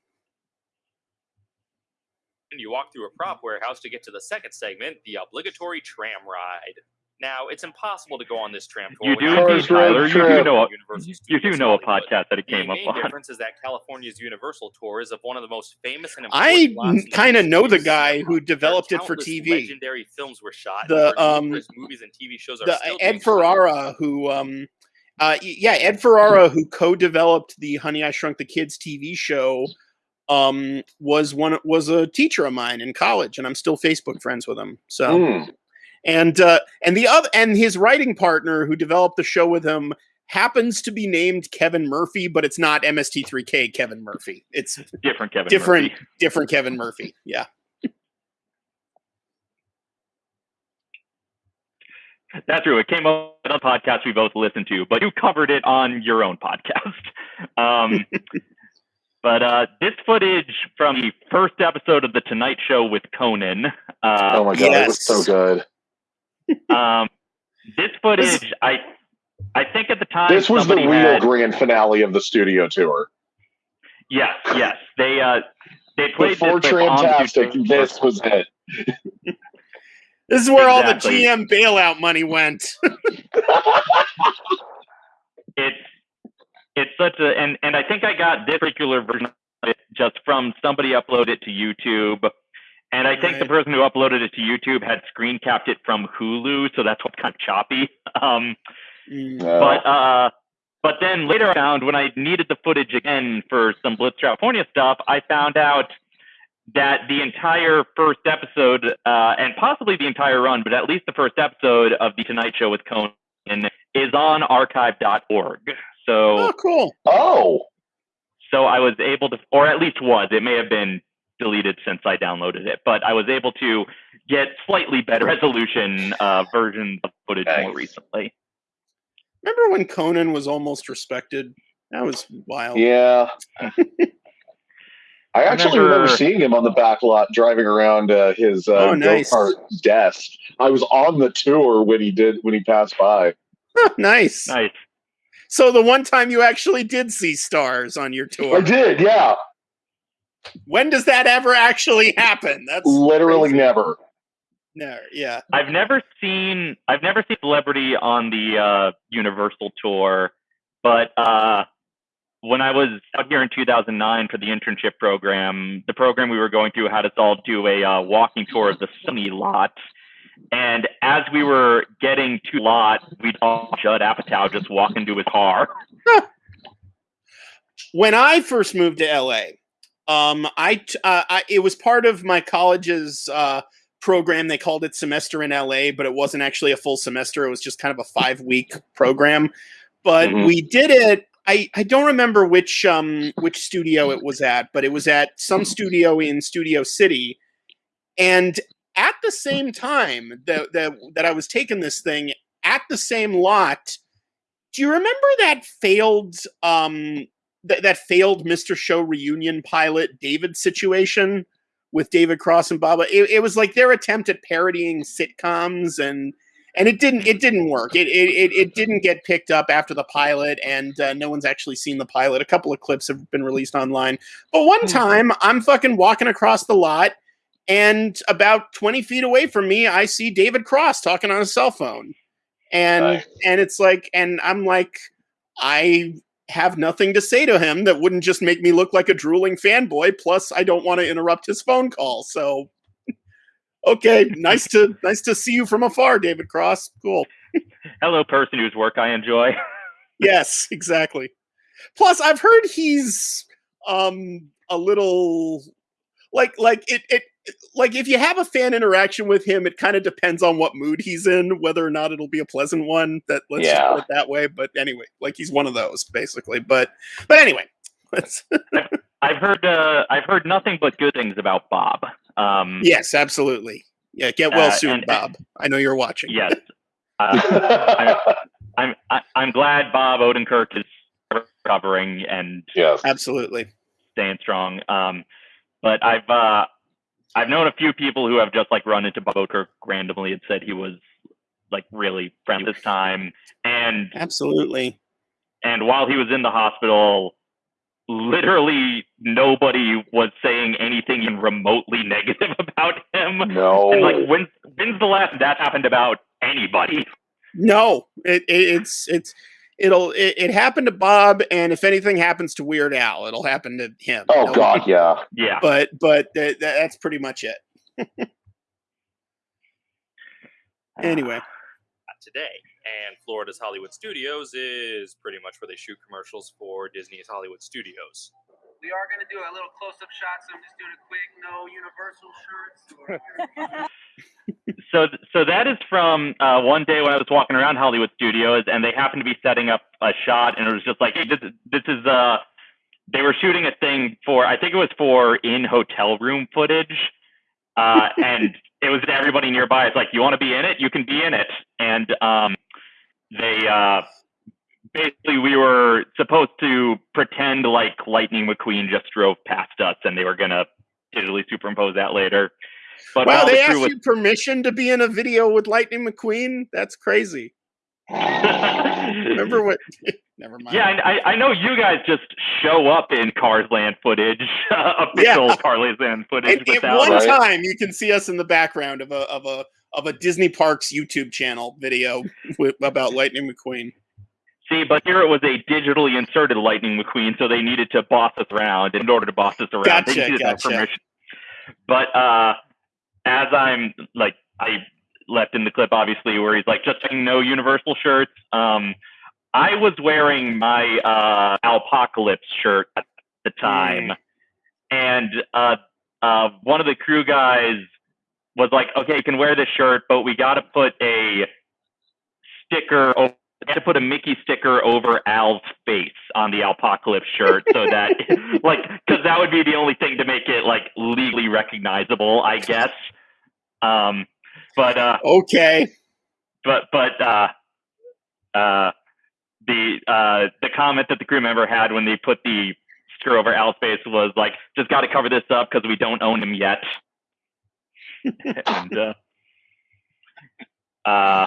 and you walk through a prop warehouse to get to the second segment, the obligatory tram ride. Now, it's impossible to go on this tram tour. You do indeed, Tyler. You do know a, you do know a podcast that it The came up main on. difference is that California's Universal tour is of one of the most famous and I important lots in the kind of know the guy who developed it for TV. Legendary films were shot. The, um, movies and TV shows are The still Ed being shot. Ferrara, who um, uh, yeah, Ed Ferrara, who co-developed the Honey I Shrunk the Kids TV show, um, was one was a teacher of mine in college, and I'm still Facebook friends with him. So. Hmm. And uh, and the other and his writing partner who developed the show with him happens to be named Kevin Murphy, but it's not MST3K Kevin Murphy. It's Different Kevin. different Murphy. different Kevin Murphy. Yeah. That's true. It came up on a podcast we both listened to, but you covered it on your own podcast. Um, but uh, this footage from the first episode of The Tonight Show with Conan. Uh, oh my god, it was so good. Um, this footage, I, I think at the time This was the real had- grand finale of the studio tour. Yes, yes. They uh, they played Before this with Trantastic, this was it. This is where all the GM bailout money went. it's it's such a and and I think I got this particular version of it just from somebody uploaded it to YouTube. And I think the person who uploaded it to YouTube had screen capped it from Hulu, so that's what's kind of choppy. Um, Mm. Uh, but uh, but then later I found when I needed the footage again for some Blitz California stuff, I found out that the entire first episode, uh, and possibly the entire run, but at least the first episode of The Tonight Show with Conan is on archive.org. So, Oh, cool. Oh, so I was able to, or at least was, it may have been deleted since I downloaded it, but I was able to get slightly better resolution uh, versions of footage more recently. Remember when Conan was almost respected? That was wild. yeah. I actually remember, remember- seeing him on the back lot driving around uh, his uh, Oh, nice. go-kart desk. I was on the tour when he did when he passed by. nice. Nice. So the one time you actually did see stars on your tour. I did, yeah. When does that ever actually happen? That's Literally crazy. never. No, yeah. I've never seen I've never seen celebrity on the uh, Universal tour, but uh, when I was out here in 2009 for the internship program, the program we were going through had us all do a uh, walking tour of the Sony lot. And as we were getting to the lot, we'd all Judd Apatow just walk into his car. when I first moved to LA, um, I, t- uh, I it was part of my college's uh, program. They called it semester in LA, but it wasn't actually a full semester. It was just kind of a five week program. But Mhm. we did it. I, I don't remember which um which studio it was at, but it was at some studio in Studio City, and at the same time that that, that I was taking this thing at the same lot. Do you remember that failed um that that failed Mr. Show reunion pilot David situation with David Cross and Baba. It, it was like their attempt at parodying sitcoms and and it didn't it didn't work. It it it, it didn't get picked up after the pilot, and uh, no one's actually seen the pilot. A couple of clips have been released online, but one time I'm fucking walking across the lot. And about 20 feet away from me, I see David Cross talking on a cell phone. And Right. and it's like, and I'm like, I have nothing to say to him that wouldn't just make me look like a drooling fanboy. Plus, I don't want to interrupt his phone call. So, okay, nice to nice to see you from afar, David Cross. Cool. Hello, person whose work I enjoy. Yes, exactly. Plus, I've heard he's um a little like like it it like if you have a fan interaction with him, it kind of depends on what mood he's in, whether or not it'll be a pleasant one. That let's just Yeah. put it that way. But anyway, like he's one of those basically. But but anyway, let's I've heard uh, I've heard nothing but good things about Bob. Um, yes, absolutely. Yeah, get well Uh, soon, and- Bob. I know you're watching. Yes. Uh, I'm I, I'm glad Bob Odenkirk is recovering and yes. Absolutely. staying strong. Um, but I've uh, I've known a few people who have just like run into Bob Odenkirk randomly and said he was like really friendly this time, and Absolutely. and while he was in the hospital, literally nobody was saying anything even remotely negative about him. No. And like when when's the last that happened about anybody? No, it, it it's it's it'll it, it happened to Bob, and if anything happens to Weird Al, it'll happen to him. oh No- God, yeah. Yeah. But but th- th- that's pretty much it. Anyway, today. And Florida's Hollywood Studios is pretty much where they shoot commercials for Disney's Hollywood Studios. We are going to do a little close-up shot, so I'm just doing a quick no Universal shirts. so so that is from uh, one day when I was walking around Hollywood Studios, and they happened to be setting up a shot, and it was just like, hey, this is this is uh, they were shooting a thing for I think it was for in hotel room footage, uh, and it was everybody nearby. It's like, you want to be in it, you can be in it, and um, they uh, basically we were supposed to pretend like Lightning McQueen just drove past us, and they were gonna digitally superimpose that later. But wow, they the asked was you permission to be in a video with Lightning McQueen. That's crazy. Remember what? Never mind. Yeah, and I, I know you guys just show up in Cars Land footage, official Yeah. Cars Land footage. And at one Right. time, you can see us in the background of a of a of a Disney Parks YouTube channel video with, about Lightning McQueen. See, but here it was a digitally inserted Lightning McQueen, so they needed to boss us around. In order to boss us around, Gotcha, they needed that permission. But uh, as I'm like, I left in the clip obviously where he's like just saying no Universal shirts. Um, I was wearing my uh, Alpocalypse shirt at the time, and uh, uh, one of the crew guys was like, "Okay, you can wear this shirt, but we got to put a sticker. Over, got to put a Mickey sticker over Al's face on the Alpocalypse shirt, so that, like, because that would be the only thing to make it like legally recognizable, I guess." Um, but uh, Okay. but but uh, uh, the uh, the comment that the crew member had when they put the sticker over Al's face was like, "Just got to cover this up because we don't own him yet." and uh, uh,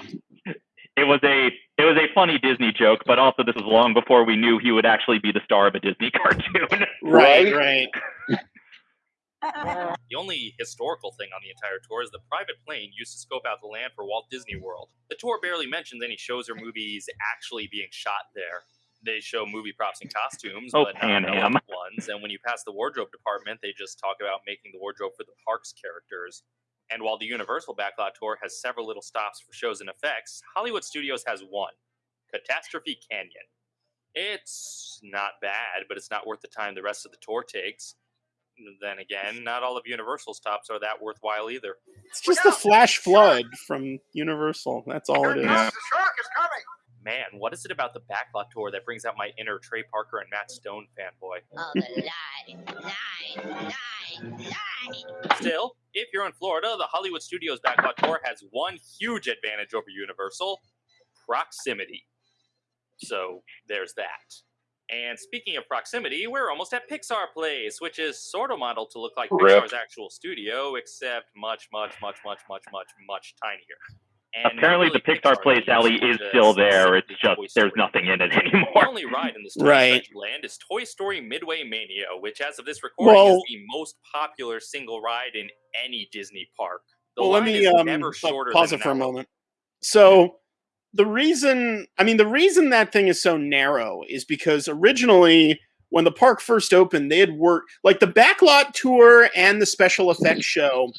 it was a it was a funny Disney joke, but also this was long before we knew he would actually be the star of a Disney cartoon. Right, right. Uh-uh. The only historical thing on the entire tour is the private plane used to scope out the land for Walt Disney World. The tour barely mentions any shows or movies actually being shot there. They show movie props and costumes, Oh, but not Am. ones. And when you pass the wardrobe department, they just talk about making the wardrobe for the park's characters. And while the Universal Backlot Tour has several little stops for shows and effects, Hollywood Studios has one Catastrophe Canyon. It's not bad, but it's not worth the time the rest of the tour takes. Then again, not all of Universal stops are that worthwhile either. It's just a flash flood from Universal. That's all it is. The shark is coming. Man, what is it about the Backlot Tour that brings out my inner Trey Parker and Matt Stone fanboy? Oh, the lie, lie, lie, lie. Still, if you're in Florida, the Hollywood Studios Backlot Tour has one huge advantage over Universal proximity. So there's that. And speaking of proximity, we're almost at Pixar Place, which is sort of modeled to look like Rip. Pixar's actual studio, except much, much, much, much, much, much, much tinier. And Apparently, really the Pixar Pixar Place themed, alley is still there. It's simply just there's nothing in it anymore. The only ride in the Story Right. Land is Toy Story Midway Mania, which, as of this recording, Well- is the most popular single ride in any Disney park. The well, let line me is um, never shorter pause than it for a moment. So, the reason, I mean, the reason that thing is so narrow is because originally, when the park first opened, they had worked like the backlot tour and the special effects show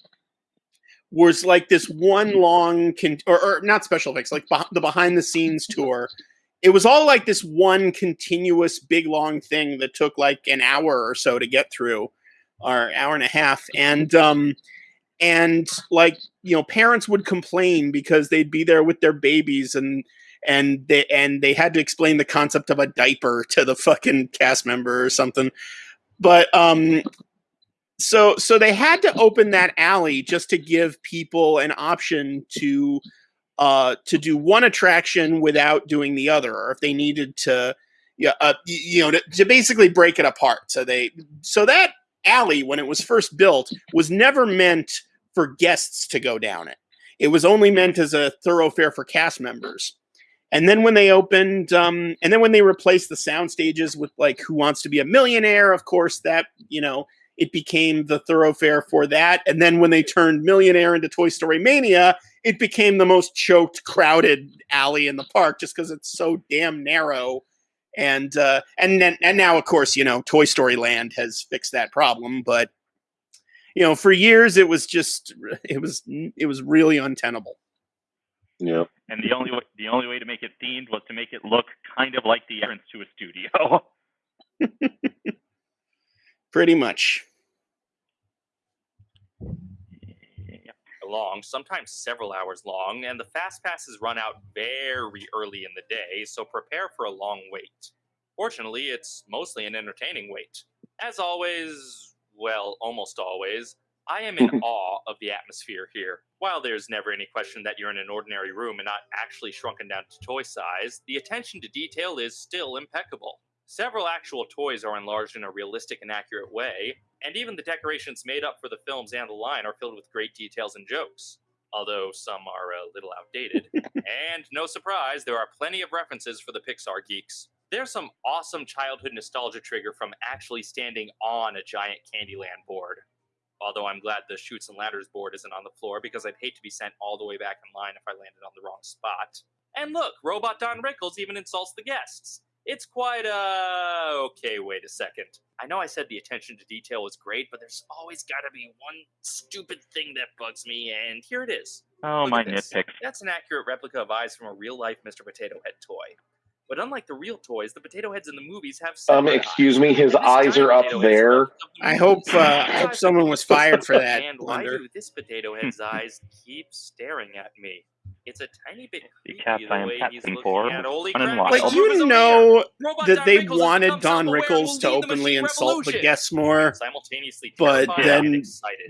was like this one long, con- or, or not special effects, like beh- the behind the scenes tour. It was all like this one continuous big long thing that took like an hour or so to get through, or hour and a half, and um, and like you know parents would complain because they'd be there with their babies and and they and they had to explain the concept of a diaper to the fucking cast member or something but um so so they had to open that alley just to give people an option to uh to do one attraction without doing the other or if they needed to yeah uh, you know to, to basically break it apart. So they so that alley when it was first built was never meant for guests to go down it. It was only meant as a thoroughfare for cast members. And then when they opened um and then when they replaced the sound stages with like who wants to be a millionaire of course that you know it became the thoroughfare for that and then when they turned millionaire into toy story mania it became the most choked crowded alley in the park just because it's so damn narrow and uh and then and now of course you know toy story land has fixed that problem but you know for years it was just it was it was really untenable Yeah. And the only way, the only way to make it themed was to make it look kind of like the entrance to a studio. pretty much long, sometimes several hours long, and the fast passes run out very early in the day, so prepare for a long wait. Fortunately, it's mostly an entertaining wait. As always, well, almost always, I am in awe of the atmosphere here. While there's never any question that you're in an ordinary room and not actually shrunken down to toy size, the attention to detail is still impeccable. Several actual toys are enlarged in a realistic and accurate way, and even the decorations made up for the films and the line are filled with great details and jokes. Although some are a little outdated. and no surprise, there are plenty of references for the Pixar geeks. There's some awesome childhood nostalgia trigger from actually standing on a giant Candyland board. Although I'm glad the Chutes and Ladders board isn't on the floor because I'd hate to be sent all the way back in line if I landed on the wrong spot. And look, Robot Don Rickles even insults the guests. It's quite a. Okay, wait a second. I know I said the attention to detail was great, but there's always gotta be one stupid thing that bugs me, and here it is. Oh, Look my at this. nitpicks. That's an accurate replica of eyes from a real life Mr. Potato Head toy. But unlike the real toys, the potato heads in the movies have Um, excuse eyes. me, his eyes are up there. left of the I hope uh, I hope someone was fired for that. And why Blunder. do this potato head's eyes keep staring at me? It's a tiny bit The creepy cats the I am way he's captain looking for at. Holy Fun and crap, Wild. But Elmer is you know that they Rickles wanted Don Rickles to lead the openly machine insult the revolution. guests more, Simultaneously but terrified then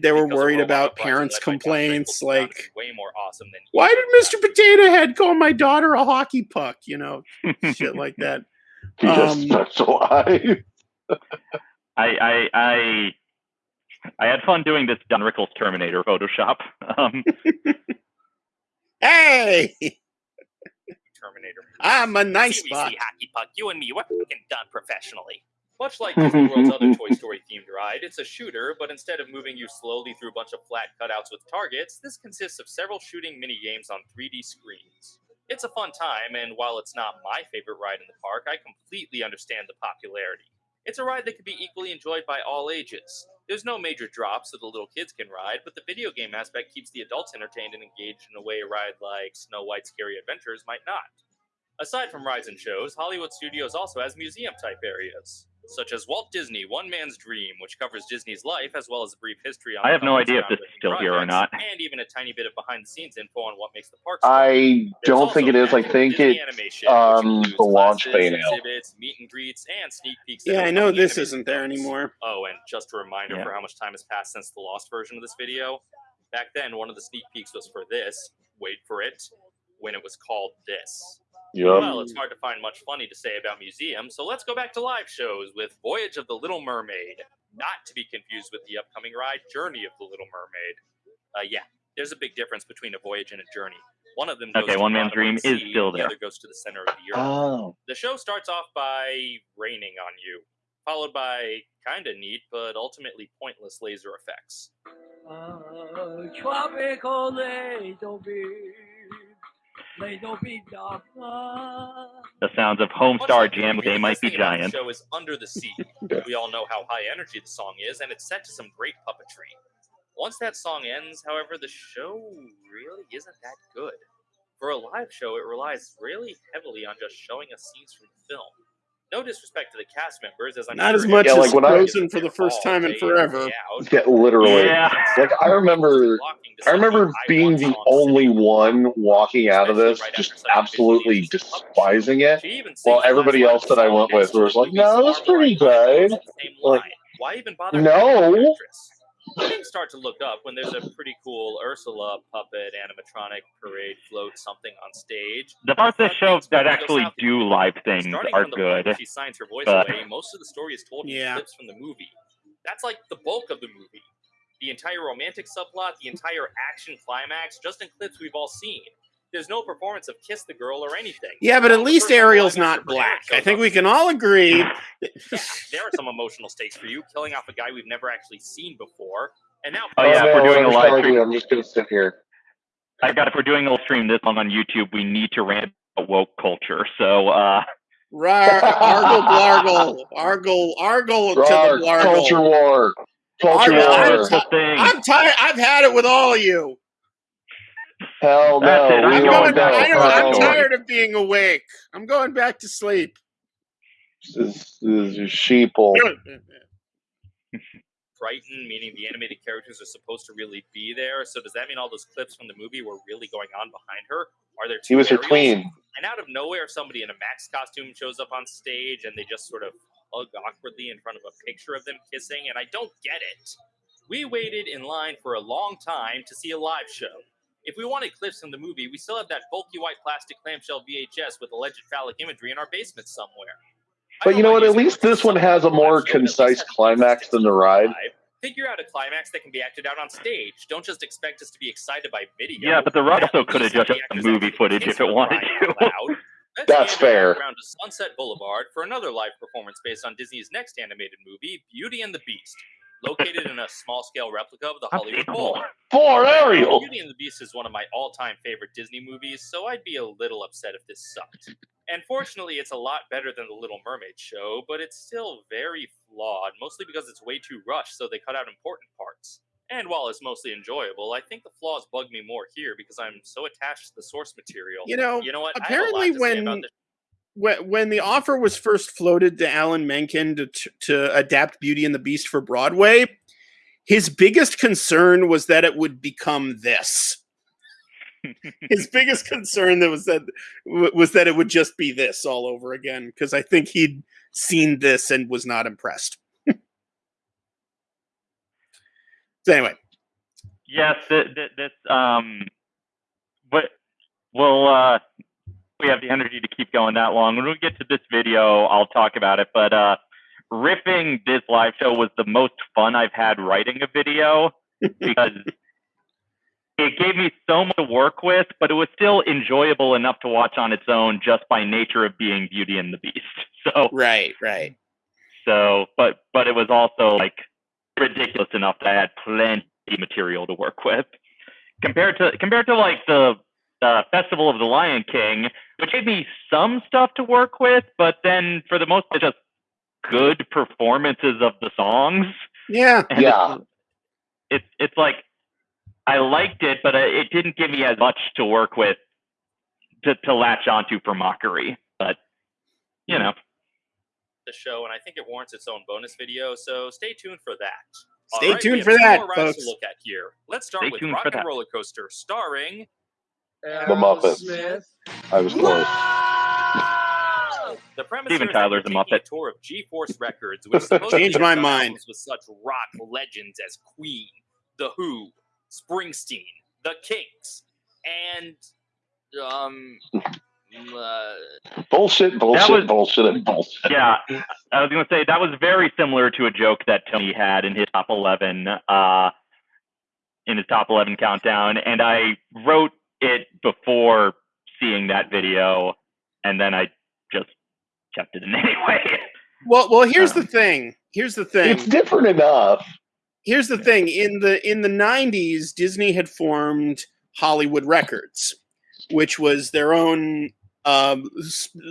they were worried about parents' led by Don complaints, Rickles is bound to like, way more awesome than "Why did. Mr. Potato Head call my daughter a hockey puck?" You know, shit like that. He just Um, specialized. I I I I had fun doing this Don Rickles Terminator Photoshop. Um, Hey, Terminator. I'm a nice Seriously, buck. Hockey Puck, you and me, we're fucking done professionally. Much like Disney World's other Toy Story themed ride, it's a shooter, but instead of moving you slowly through a bunch of flat cutouts with targets, this consists of several shooting mini games on 3D screens. It's a fun time, and while it's not my favorite ride in the park, I completely understand the popularity. It's a ride that can be equally enjoyed by all ages. There's no major drops so the little kids can ride, but the video game aspect keeps the adults entertained and engaged in a way a ride like Snow White's Scary Adventures might not. Aside from rides and shows, Hollywood Studios also has museum type areas, such as Walt Disney One Man's Dream, which covers Disney's life as well as a brief history on I have no idea if this is still here or not. and even a tiny bit of behind the scenes info on what makes the park. I There's don't think it is. I think Disney it's um the launch bay now. exhibits, meet and greets, and sneak peeks. Yeah, I know this isn't there films. anymore. Oh, and just a reminder Yeah. for how much time has passed since the lost version of this video. Back then, one of the sneak peeks was for this. Wait for it. When it was called this. Yup. Well, it's hard to find much funny to say about museums, so let's go back to live shows with Voyage of the Little Mermaid. Not to be confused with the upcoming ride Journey of the Little Mermaid. Uh, yeah, there's a big difference between a voyage and a journey. One of them goes Okay, to One Man's Dream the is sea, still The there. other goes to the center of the earth. Oh. The show starts off by raining on you, followed by kinda neat but ultimately pointless laser effects. tropical the sounds of Homestar Jam They Might Be thing about the show is Under the Sea. we all know how high energy the song is, and it's set to some great puppetry. Once that song ends, however, the show really isn't that good. For a live show, it relies really heavily on just showing us scenes from the film. No disrespect to the cast members, as I'm Not sure as much Yeah, as like when I- Frozen for the first time in forever. day out. Yeah, literally. Yeah. Like I remember I remember being the only one walking out of this just absolutely despising it. She While everybody else that I went with was like, no, that's Marvel pretty icon good. goes the same Like. Why even bother? no. Having an actress? I didn't start to look up when there's a pretty cool Ursula puppet animatronic parade float something on stage. The parts of the Thought uh, show that actually do live things Starting are from the point good. she signs her voice but- away, most of the story is told in clips from the movie. That's like the bulk of the movie. The entire romantic subplot, the entire action climax, just in clips we've all seen. There's no performance of Kiss the Girl or anything. Yeah, but at The least Ariel's not black. I think we can all agree. yeah, there are some emotional stakes for you, killing off a guy we've never actually seen before. And now, Oh, yeah, if we're doing a live I stream- do? I'm just gonna sit here. I got if we're doing a stream this long on YouTube, we need to rant about woke culture. So uh Rar, argle blargle, argle, argle to the blargle. culture war. Culture Argle, I'm war. that's the thing. I'm tired. I've had it with all of you. Hell That's no. it, I'm I'm going won't going. back go. I to don't, I'm tired of being awake. I'm going back to sleep. This is sheeple. Brighton, meaning the animated characters are supposed to really be there. So does that mean all those clips from the movie were really going on behind her? Are there two He was her Ariels? queen. And out of nowhere, somebody in a Max costume shows up on stage, and they just sort of hug awkwardly in front of a picture of them kissing. And I don't get it. We waited in line for a long time to see a live show. If we wanted clips from the movie, we still have that bulky white plastic clamshell VHS with alleged phallic imagery in our basement somewhere. But you know what? At least this one has a more show, but at least concise climax than the ride. live. Figure out a climax that can be acted out on stage. Don't just expect us to be excited by video. yeah, but the ride also could have least have just the done movie footage if it wanted to. out That's fair. Around to Sunset Boulevard for another live performance based on Disney's next animated movie, Beauty and the Beast, located in a small-scale replica of the Hollywood Bowl. For Ariel. Beauty and the Beast is one of my all-time favorite Disney movies, so I'd be a little upset if this sucked. And fortunately, it's a lot better than the Little Mermaid show, but it's still very flawed, mostly because it's way too rushed, so they cut out important parts. And while it's mostly enjoyable, I think the flaws bug me more here because I'm so attached to the source material. You know, you know what? I have a lot apparently to say about when when when the offer was first floated to Alan Menken to to adapt Beauty and the Beast for Broadway, his biggest concern was that it would become this. his biggest concern that was that was that it would just be this all over again because I think he'd seen this and was not impressed. so anyway, Yes, th- th- this um, but we'll uh, we have the energy to keep going that long. When we get to this video, I'll talk about it. But uh, riffing this live show was the most fun I've had writing a video because it gave me so much to work with, but it was still enjoyable enough to watch on its own just by nature of being Beauty and the Beast. So right, right. so, but but it was also like ridiculous enough that I had plenty of material to work with compared to compared to like the uh, Festival of the Lion King, which gave me some stuff to work with, but then for the most part, just good performances of the songs. Yeah, And Yeah. It's, it's it's like I liked it, but uh, it didn't give me as much to work with to to latch onto for mockery. But you know, the show, and I think it warrants its own bonus video. So stay tuned for that. Stay All right, tuned we have for that, more folks. To look at here. Let's start Stay with tuned Rock and that. Roller Coaster, starring The Muppets. I was close. The premise Steven here is that Tyler's we're a Muppet. tour of G-Force Records, which Changed my mind. with such rock legends as Queen, The Who, Springsteen, The Kinks, and um, uh, Bullshit, bullshit, was- bullshit, and bullshit. yeah, I was gonna say that was very similar to a joke that Tony had in his top eleven, uh, in his top eleven countdown, and I wrote it before seeing that video, and then I just kept it in anyway. Well, well, here's Um, the thing. Here's the thing. It's different enough. here's the thing in the in the 90s disney had formed hollywood records which was their own um,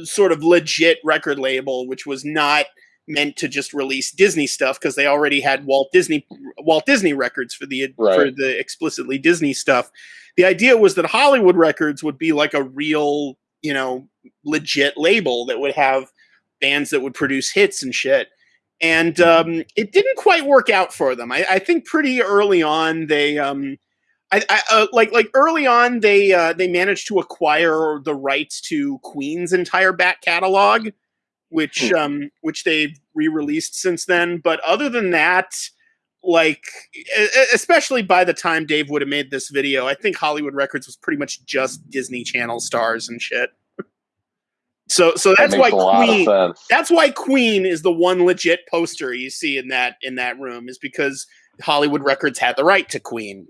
sort of legit record label which was not meant to just release disney stuff because they already had walt disney walt disney records for the for the explicitly disney stuff the idea was that hollywood records would be like a real you know legit label that would have bands that would produce hits and shit and um, it didn't quite work out for them. I, I think pretty early on they, um, I, I uh, like like early on they uh, they managed to acquire the rights to Queen's entire back catalog, which Hmm. um, which they've re-released since then. But other than that, like especially by the time Dave would have made this video, I think Hollywood Records was pretty much just Disney Channel stars and shit. So so That that's why makes a lot Queen that's why Queen is the one legit poster you see in that in that room is because Hollywood Records had the right to Queen.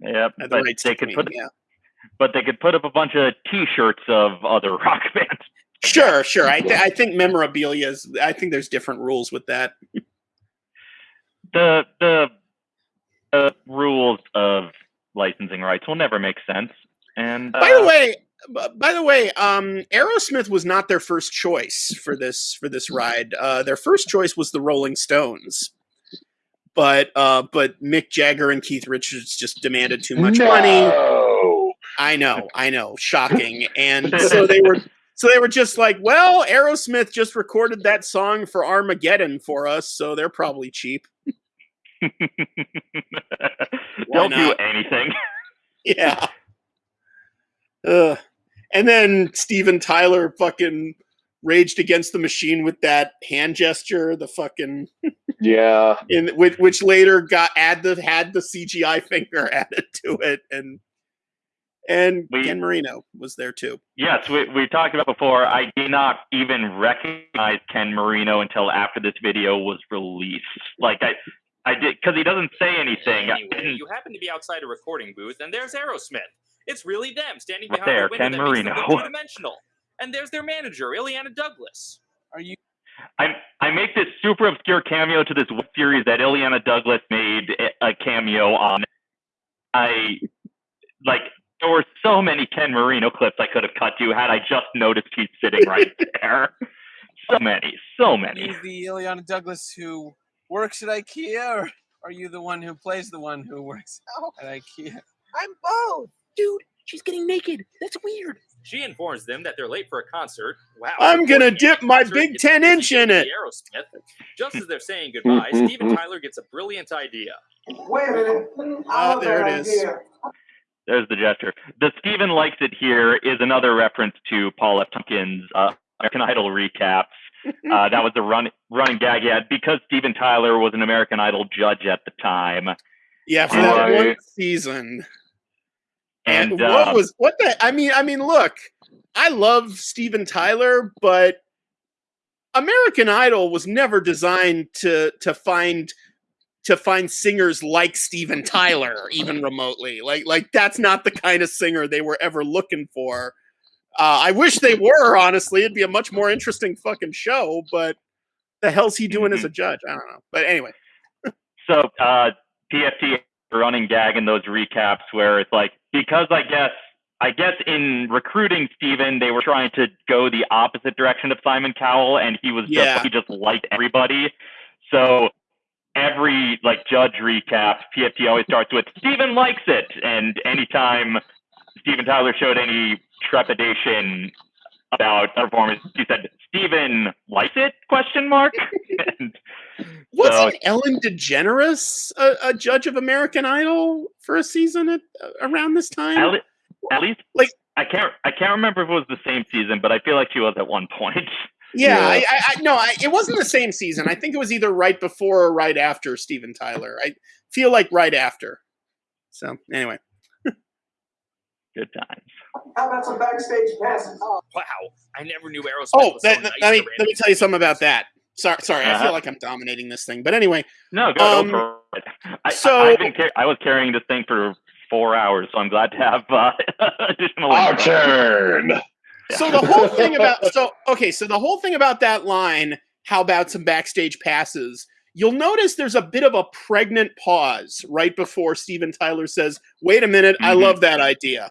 yep, the but rights they could Queen. put yeah. but they could put up a bunch of T-shirts of other rock bands. Sure, sure. I th- I think memorabilia is. I think there's different rules with that. The the the rules of licensing rights will never make sense. And By the uh, way, by the way, um, Aerosmith was not their first choice for this for this ride. Uh, their first choice was the Rolling Stones, but uh, but Mick Jagger and Keith Richards just demanded too much money. I know, I know, shocking. And so they were so they were just like, well, Aerosmith just recorded that song for Armageddon for us, so they're probably cheap. they'll do anything. Yeah. Ugh. And then Steven Tyler fucking raged against the machine with that hand gesture, the fucking Yeah. in which, which later got add the had the CGI finger added to it and and We- Ken Marino was there too. Yes, we we talked about before. I did not even recognize Ken Marino until after this video was released. Like I, I did because he doesn't say anything. Anyway, you happen to be outside a recording booth, and there's Aerosmith. It's really them standing Right behind there, the window Ken that makes them Marino. look two-dimensional. And there's their manager, Illeana Douglas. Are you? I I make this super obscure cameo to this web series that Illeana Douglas made a- a cameo on. I like there were so many Ken Marino clips I could have cut to had I just noticed he's sitting right there. So many, so many. you the Illeana Douglas who works at IKEA, or are you the one who plays the one who works at IKEA? I'm both. Dude, she's getting naked. That's weird. She informs them that they're late for a concert. Wow. I'm gonna unfortunately, dip my big 10 inch in it. Aerosmith. Just as they're saying goodbye, Steven Tyler gets a brilliant idea. Wait a minute. Ah, there it is. There's the gesture. The Steven likes it here is another reference to Paul F. Tompkins' uh, American Idol recaps. Uh, that was a run, running gag he had because Steven Tyler was an American Idol judge at the time. Yeah, for that one season. And, And what um, was what the? I mean, I mean, look, I love Steven Tyler, but American Idol was never designed to to find to find singers like Steven Tyler, even remotely. Like like that's not the kind of singer they were ever looking for. Uh, I wish they were. Honestly, it'd be a much more interesting fucking show. But the hell's he doing as a judge? I don't know. But anyway, So uh, PFT running gag in those recaps where it's like because I guess I guess in recruiting Steven, they were trying to go the opposite direction of Simon Cowell, and he was just Yeah. he just liked everybody. So every like judge recap, PFT always starts with Steven likes it, and anytime Steven Tyler showed any trepidation about a performance, he said Steven likes it? Question mark. and wasn't Ellen DeGeneres a, a judge of American Idol for a season at, around this time? At, le- at least, like I can't, I can't remember if it was the same season, but I feel like she was at one point. Yeah, I, I, I no, I, it wasn't the same season. I think it was either right before or right after Steven Tyler. I feel like right after. So anyway, Good times. How about some backstage passes? Oh, Wow, I never knew Aerosmith oh, was that, so that- nice let me let me tell you something about that. Sorry, sorry, I Uh-huh. feel like I'm dominating this thing, but anyway. No, go, um, go for it. I, so- I, I've been car- I was carrying this thing for four hours, so I'm glad to have uh, additional. Our info. turn. So the whole thing about so okay, so the whole thing about that line, how about some backstage passes? You'll notice there's a bit of a pregnant pause right before Steven Tyler says, "Wait a minute, I Mhm. love that idea."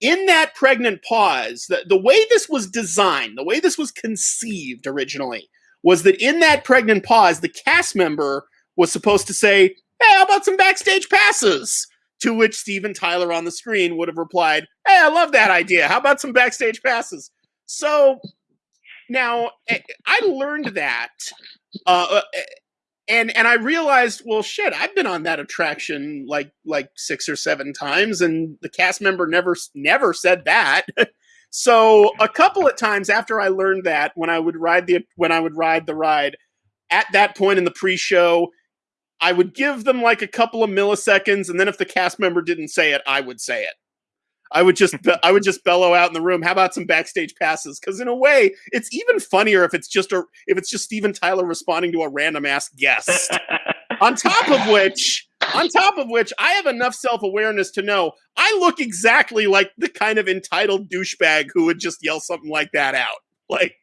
In that pregnant pause, the, the way this was designed, the way this was conceived originally, was that in that pregnant pause, the cast member was supposed to say, Hey, how about some backstage passes? To which Steven Tyler on the screen would have replied, Hey, I love that idea. How about some backstage passes? So now eh, I learned that. Uh, eh, and and I realized, well, shit, I've been on that attraction like like six or seven times, and the cast member never never said that. so a couple of times after I learned that, when I would ride the when I would ride the ride, at that point in the pre-show, I would give them like a couple of milliseconds, and then if the cast member didn't say it, I would say it. I would just I would just bellow out in the room. How about some backstage passes? Because in a way, it's even funnier if it's just a if it's just Steven Tyler responding to a random ass guest. on top of which, on top of which, I have enough self awareness to know I look exactly like the kind of entitled douchebag who would just yell something like that out. Like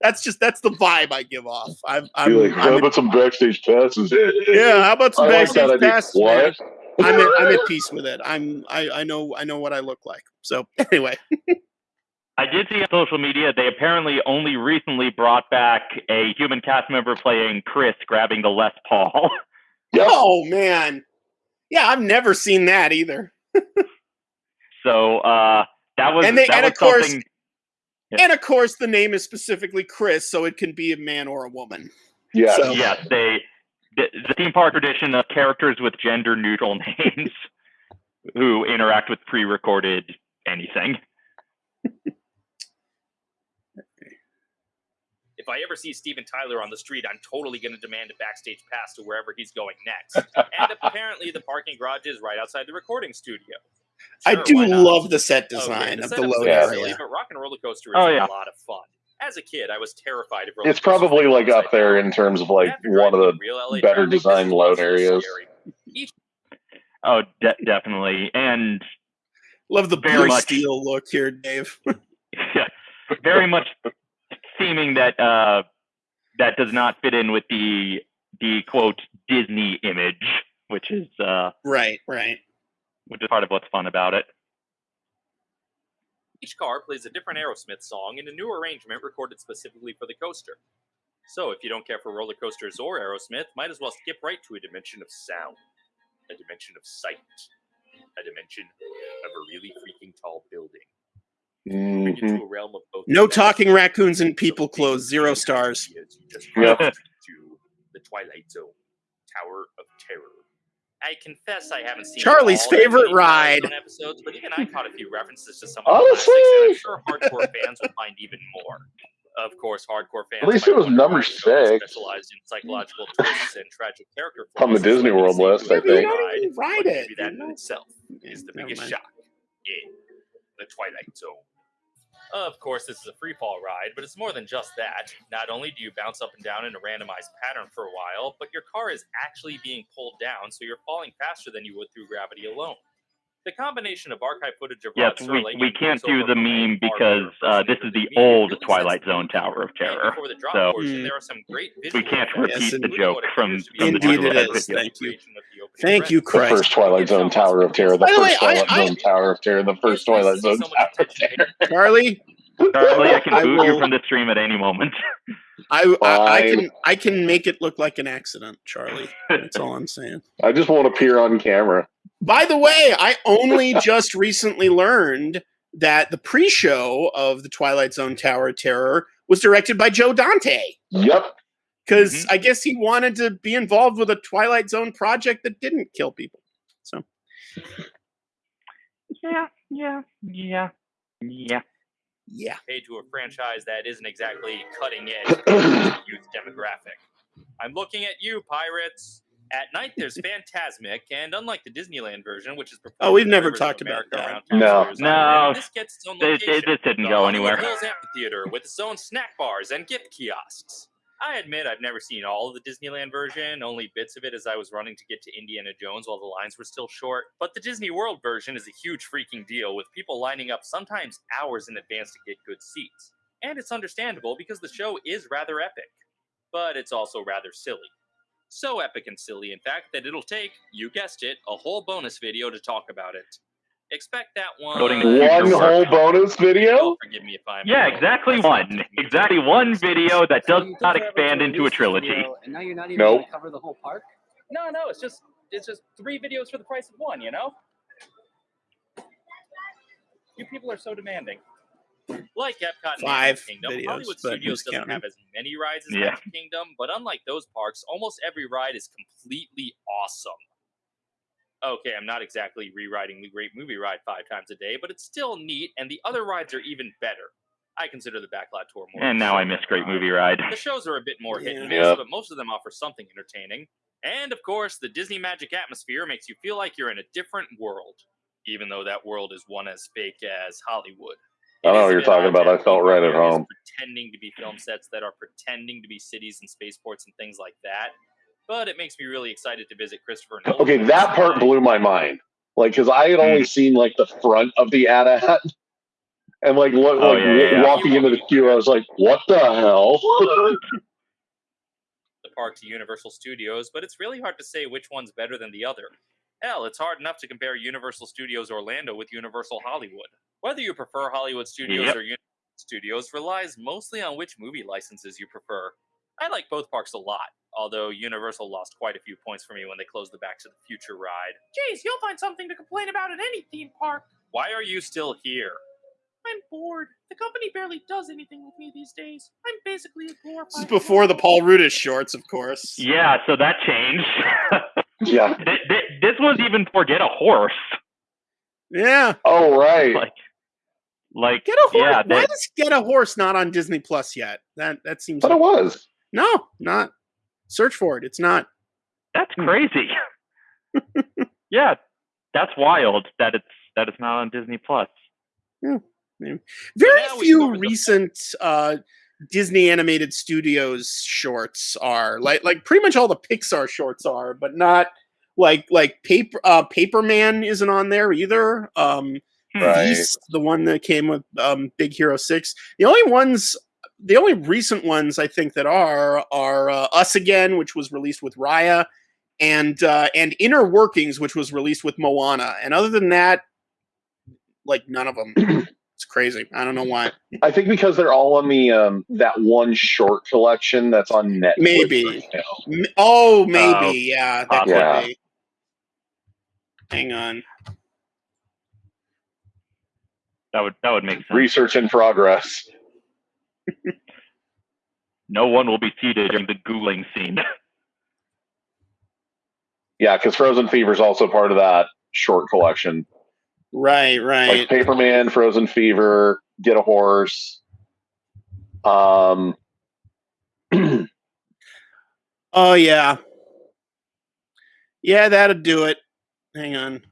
that's just that's the vibe I give off. I'm, I'm, like, I'm how at- about some backstage passes? yeah, how about some I backstage that idea. passes? Man? What? I'm at, I'm at peace with it. I'm I, I know I know what I look like. So anyway, I did see on social media they apparently only recently brought back a human cast member playing Chris grabbing the Les Paul. oh man, yeah, I've never seen that either. So uh, that was And they- that and was of course- something. And of course, the name is specifically Chris, so it can be a man or a woman. Yeah. So- Yes, they the, the theme park tradition of characters with gender neutral names who interact with pre-recorded anything. If I ever see Steven Tyler on the street, I'm totally going to demand a backstage pass to wherever he's going next. and apparently, the parking garage is right outside the recording studio. I do love the set oh, Okay, design of the setup's load silly, area. But Rock and Roller Coaster oh, is Oh, a lot of fun. As a kid, I was terrified of roller It's probably like up there in terms of like one of the better designed load areas. Oh, de- definitely, and Love the very much, steel look here, Dave. yeah, very much seeming that uh, that does not fit in with the the quote Disney image, which is uh, right, right. which is part of what's fun about it. Each car plays a different Aerosmith song in a new arrangement recorded specifically for the coaster. So if you don't care for roller coasters or Aerosmith, might as well skip right to a dimension of sound, a dimension of sight, a dimension of a really freaking tall building. moving Mhm. into a realm of both No talking raccoons in and people clothes. Zero stars. ideas you just Yep. to the Twilight Zone, Tower of Terror. I confess I haven't seen Charlie's all favorite many ride. Episodes, but even I caught a few references to some of the classics, and I'm Honestly, sure hardcore fans will find even more. Of course, hardcore fans. At least it was number why the show six. specialized in psychological twists and tragic character On the Disney World say list, to I a Yeah, but you think. don't ride, ride it. maybe that in itself is the biggest shock in the Twilight Zone. Of course, this is a free fall ride, but it's more than just that. Not only do you bounce up and down in a randomized pattern for a while, but your car is actually being pulled down, so you're falling faster than you would through gravity alone. The combination of archive footage of Yes, Rod we, Serling we and can't do the meme because uh, this is than the old Twilight Zone. Tower of Terror. the drop So portion, Mm. there are some great we can't repeat Yes, the joke from, appears to be from the Indeed Google it Head is. video. Thank you. recreation of the opening Thank you, credits. the first Twilight Zone Tower of Terror, the By the way, first I- Twilight I- Zone Tower of Terror, the first It's nice to Twilight Zone so Tower of Terror. paid Charlie, Charlie, I can I boot you from the stream at any moment. I, I I can I can make it look like an accident, Charlie. That's all I'm saying. I just won't appear on camera. By the way, I only just recently learned that the pre-show of the Twilight Zone Tower of Terror was directed by Joe Dante. Yep. Because mm-hmm. I guess he wanted to be involved with a Twilight Zone project that didn't kill people. So yeah, yeah, yeah, yeah. yeah. paid to a franchise that isn't exactly cutting edge youth demographic. I'm looking at you, pirates. At night, there's Fantasmic, and unlike the Disneyland version, which is Oh, we've performed in the never talked about America that. around No. No. Island, this gets its own It, location. it didn't go anywhere. Hills Amphitheater with its own snack bars and gift kiosks. I admit I've never seen all of the Disneyland version, only bits of it as I was running to get to Indiana Jones while the lines were still short. But the Disney World version is a huge freaking deal, with people lining up sometimes hours in advance to get good seats. And it's understandable because the show is rather epic. But it's also rather silly. So epic and silly, in fact, that it'll take, you guessed it, a whole bonus video to talk about it. Expect that one. Voting the future One whole work. bonus video? Oh, forgive me if I'm Yeah, exactly one. Exactly one video that does You took not expand into a trilogy. video, and now you're not even Nope. going to cover the whole park. No, no, it's just it's just three videos for the price of one, you know? You people are so demanding. Like Epcot and Five Magic Kingdom, videos, Hollywood Studios who's doesn't counting? have as many rides as Yeah. Magic Kingdom, but unlike those parks, almost every ride is completely awesome. Okay, I'm not exactly rewriting the Great Movie Ride five times a day, but it's still neat, and the other rides are even better. I consider the Backlot Tour more. And now I miss Great. Movie Ride. The shows are a bit more hit and miss, Yeah. but most of them offer something entertaining. And of course, the Disney magic atmosphere makes you feel like you're in a different world, even though that world is one as fake as Hollywood. I It know what you're talking about. I felt right at home. Pretending to be film sets that are pretending to be cities and spaceports and things like that. But it makes me really excited to visit Christopher Nolan. Okay, that part blew my mind. Like, because I had Hmm. only seen like the front of the AT-AT, and like, what, Oh, like yeah, yeah, yeah. walking into the queue, I was like, "What the hell?" the park to Universal Studios, but it's really hard to say which one's better than the other. Hell, it's hard enough to compare Universal Studios Orlando with Universal Hollywood. Whether you prefer Hollywood Studios Yep. or Universal Studios relies mostly on which movie licenses you prefer. I like both parks a lot, although Universal lost quite a few points for me when they closed the Back to the Future ride. Geez, you'll find something to complain about at any theme park. Why are you still here? I'm bored. The company barely does anything with me these days. I'm basically a glorified. This is before the Paul Rudish shorts, of course. Yeah, so that changed. yeah. Th- th- this was even for get a horse. Yeah. Oh right. Like, like Get a horse. yeah, Why that, does Get a Horse not on Disney Plus yet? That that seems. But it was. No, not. Search for it. It's not. that's crazy. yeah, that's wild that it's that it's not on Disney Plus. Yeah. Very now few recent uh, Disney animated studios shorts are like like pretty much all the Pixar shorts are, but not like like paper uh, Paperman isn't on there either. Um, Right. Feast, the one that came with um, Big Hero Six. The only ones, the only recent ones I think that are are uh, Us Again, which was released with Raya, and uh, and Inner Workings, which was released with Moana. And other than that, like none of them. it's crazy. I don't know why. I think because they're all on the um that one short collection that's on Netflix. Maybe. right Oh, maybe. Oh, yeah, that possibly. could Yeah. be. Hang on. That would that would make sense. Research in progress. No one will be seated during the googling scene. Yeah, because Frozen Fever is also part of that short collection. Right, right. Like Paperman, Frozen Fever, Get a Horse. Um, Oh yeah. Yeah, that'd do it. Hang on.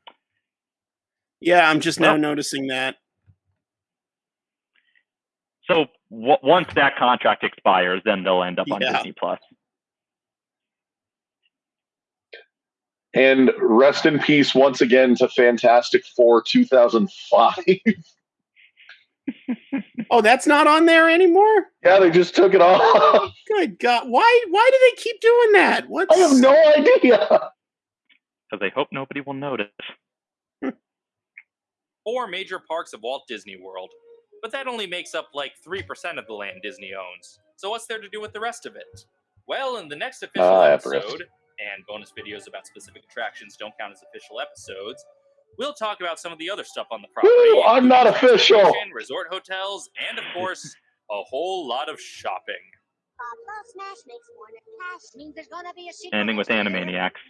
Yeah, I'm just now Well- noticing that. So w- once that contract expires, then they'll end up on Yeah. Disney Plus. and rest in peace once again to Fantastic Four 2005. Oh, that's not on there anymore? yeah, they just took it off. Good God. Why why do they keep doing that? What? I have no idea. Because they hope nobody will notice. Four major parks of Walt Disney World. But that only makes up like 3% of the land Disney owns. So what's there to do with the rest of it? Well, in the next official ah, Everest. episode, and bonus videos about specific attractions don't count as official episodes, we'll talk about some of the other stuff on the property. Woo, I'm not including official. Resort hotels, and of course, a whole lot of shopping. Ending with Animaniacs.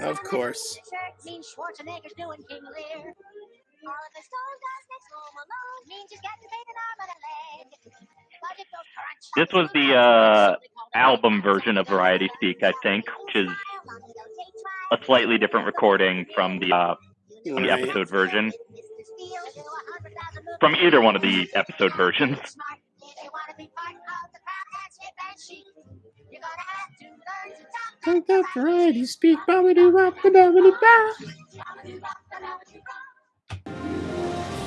Of course. Means Schwarzenegger's doing King Lear. All stone does next home alone means he's getting paid an arm and a leg. But it goes crunch. This was the uh, album version of Variety Speak, I think, which is a slightly different recording from the uh, from the episode version. From either one of the episode versions you got gonna to learn to talk. Talk that wop.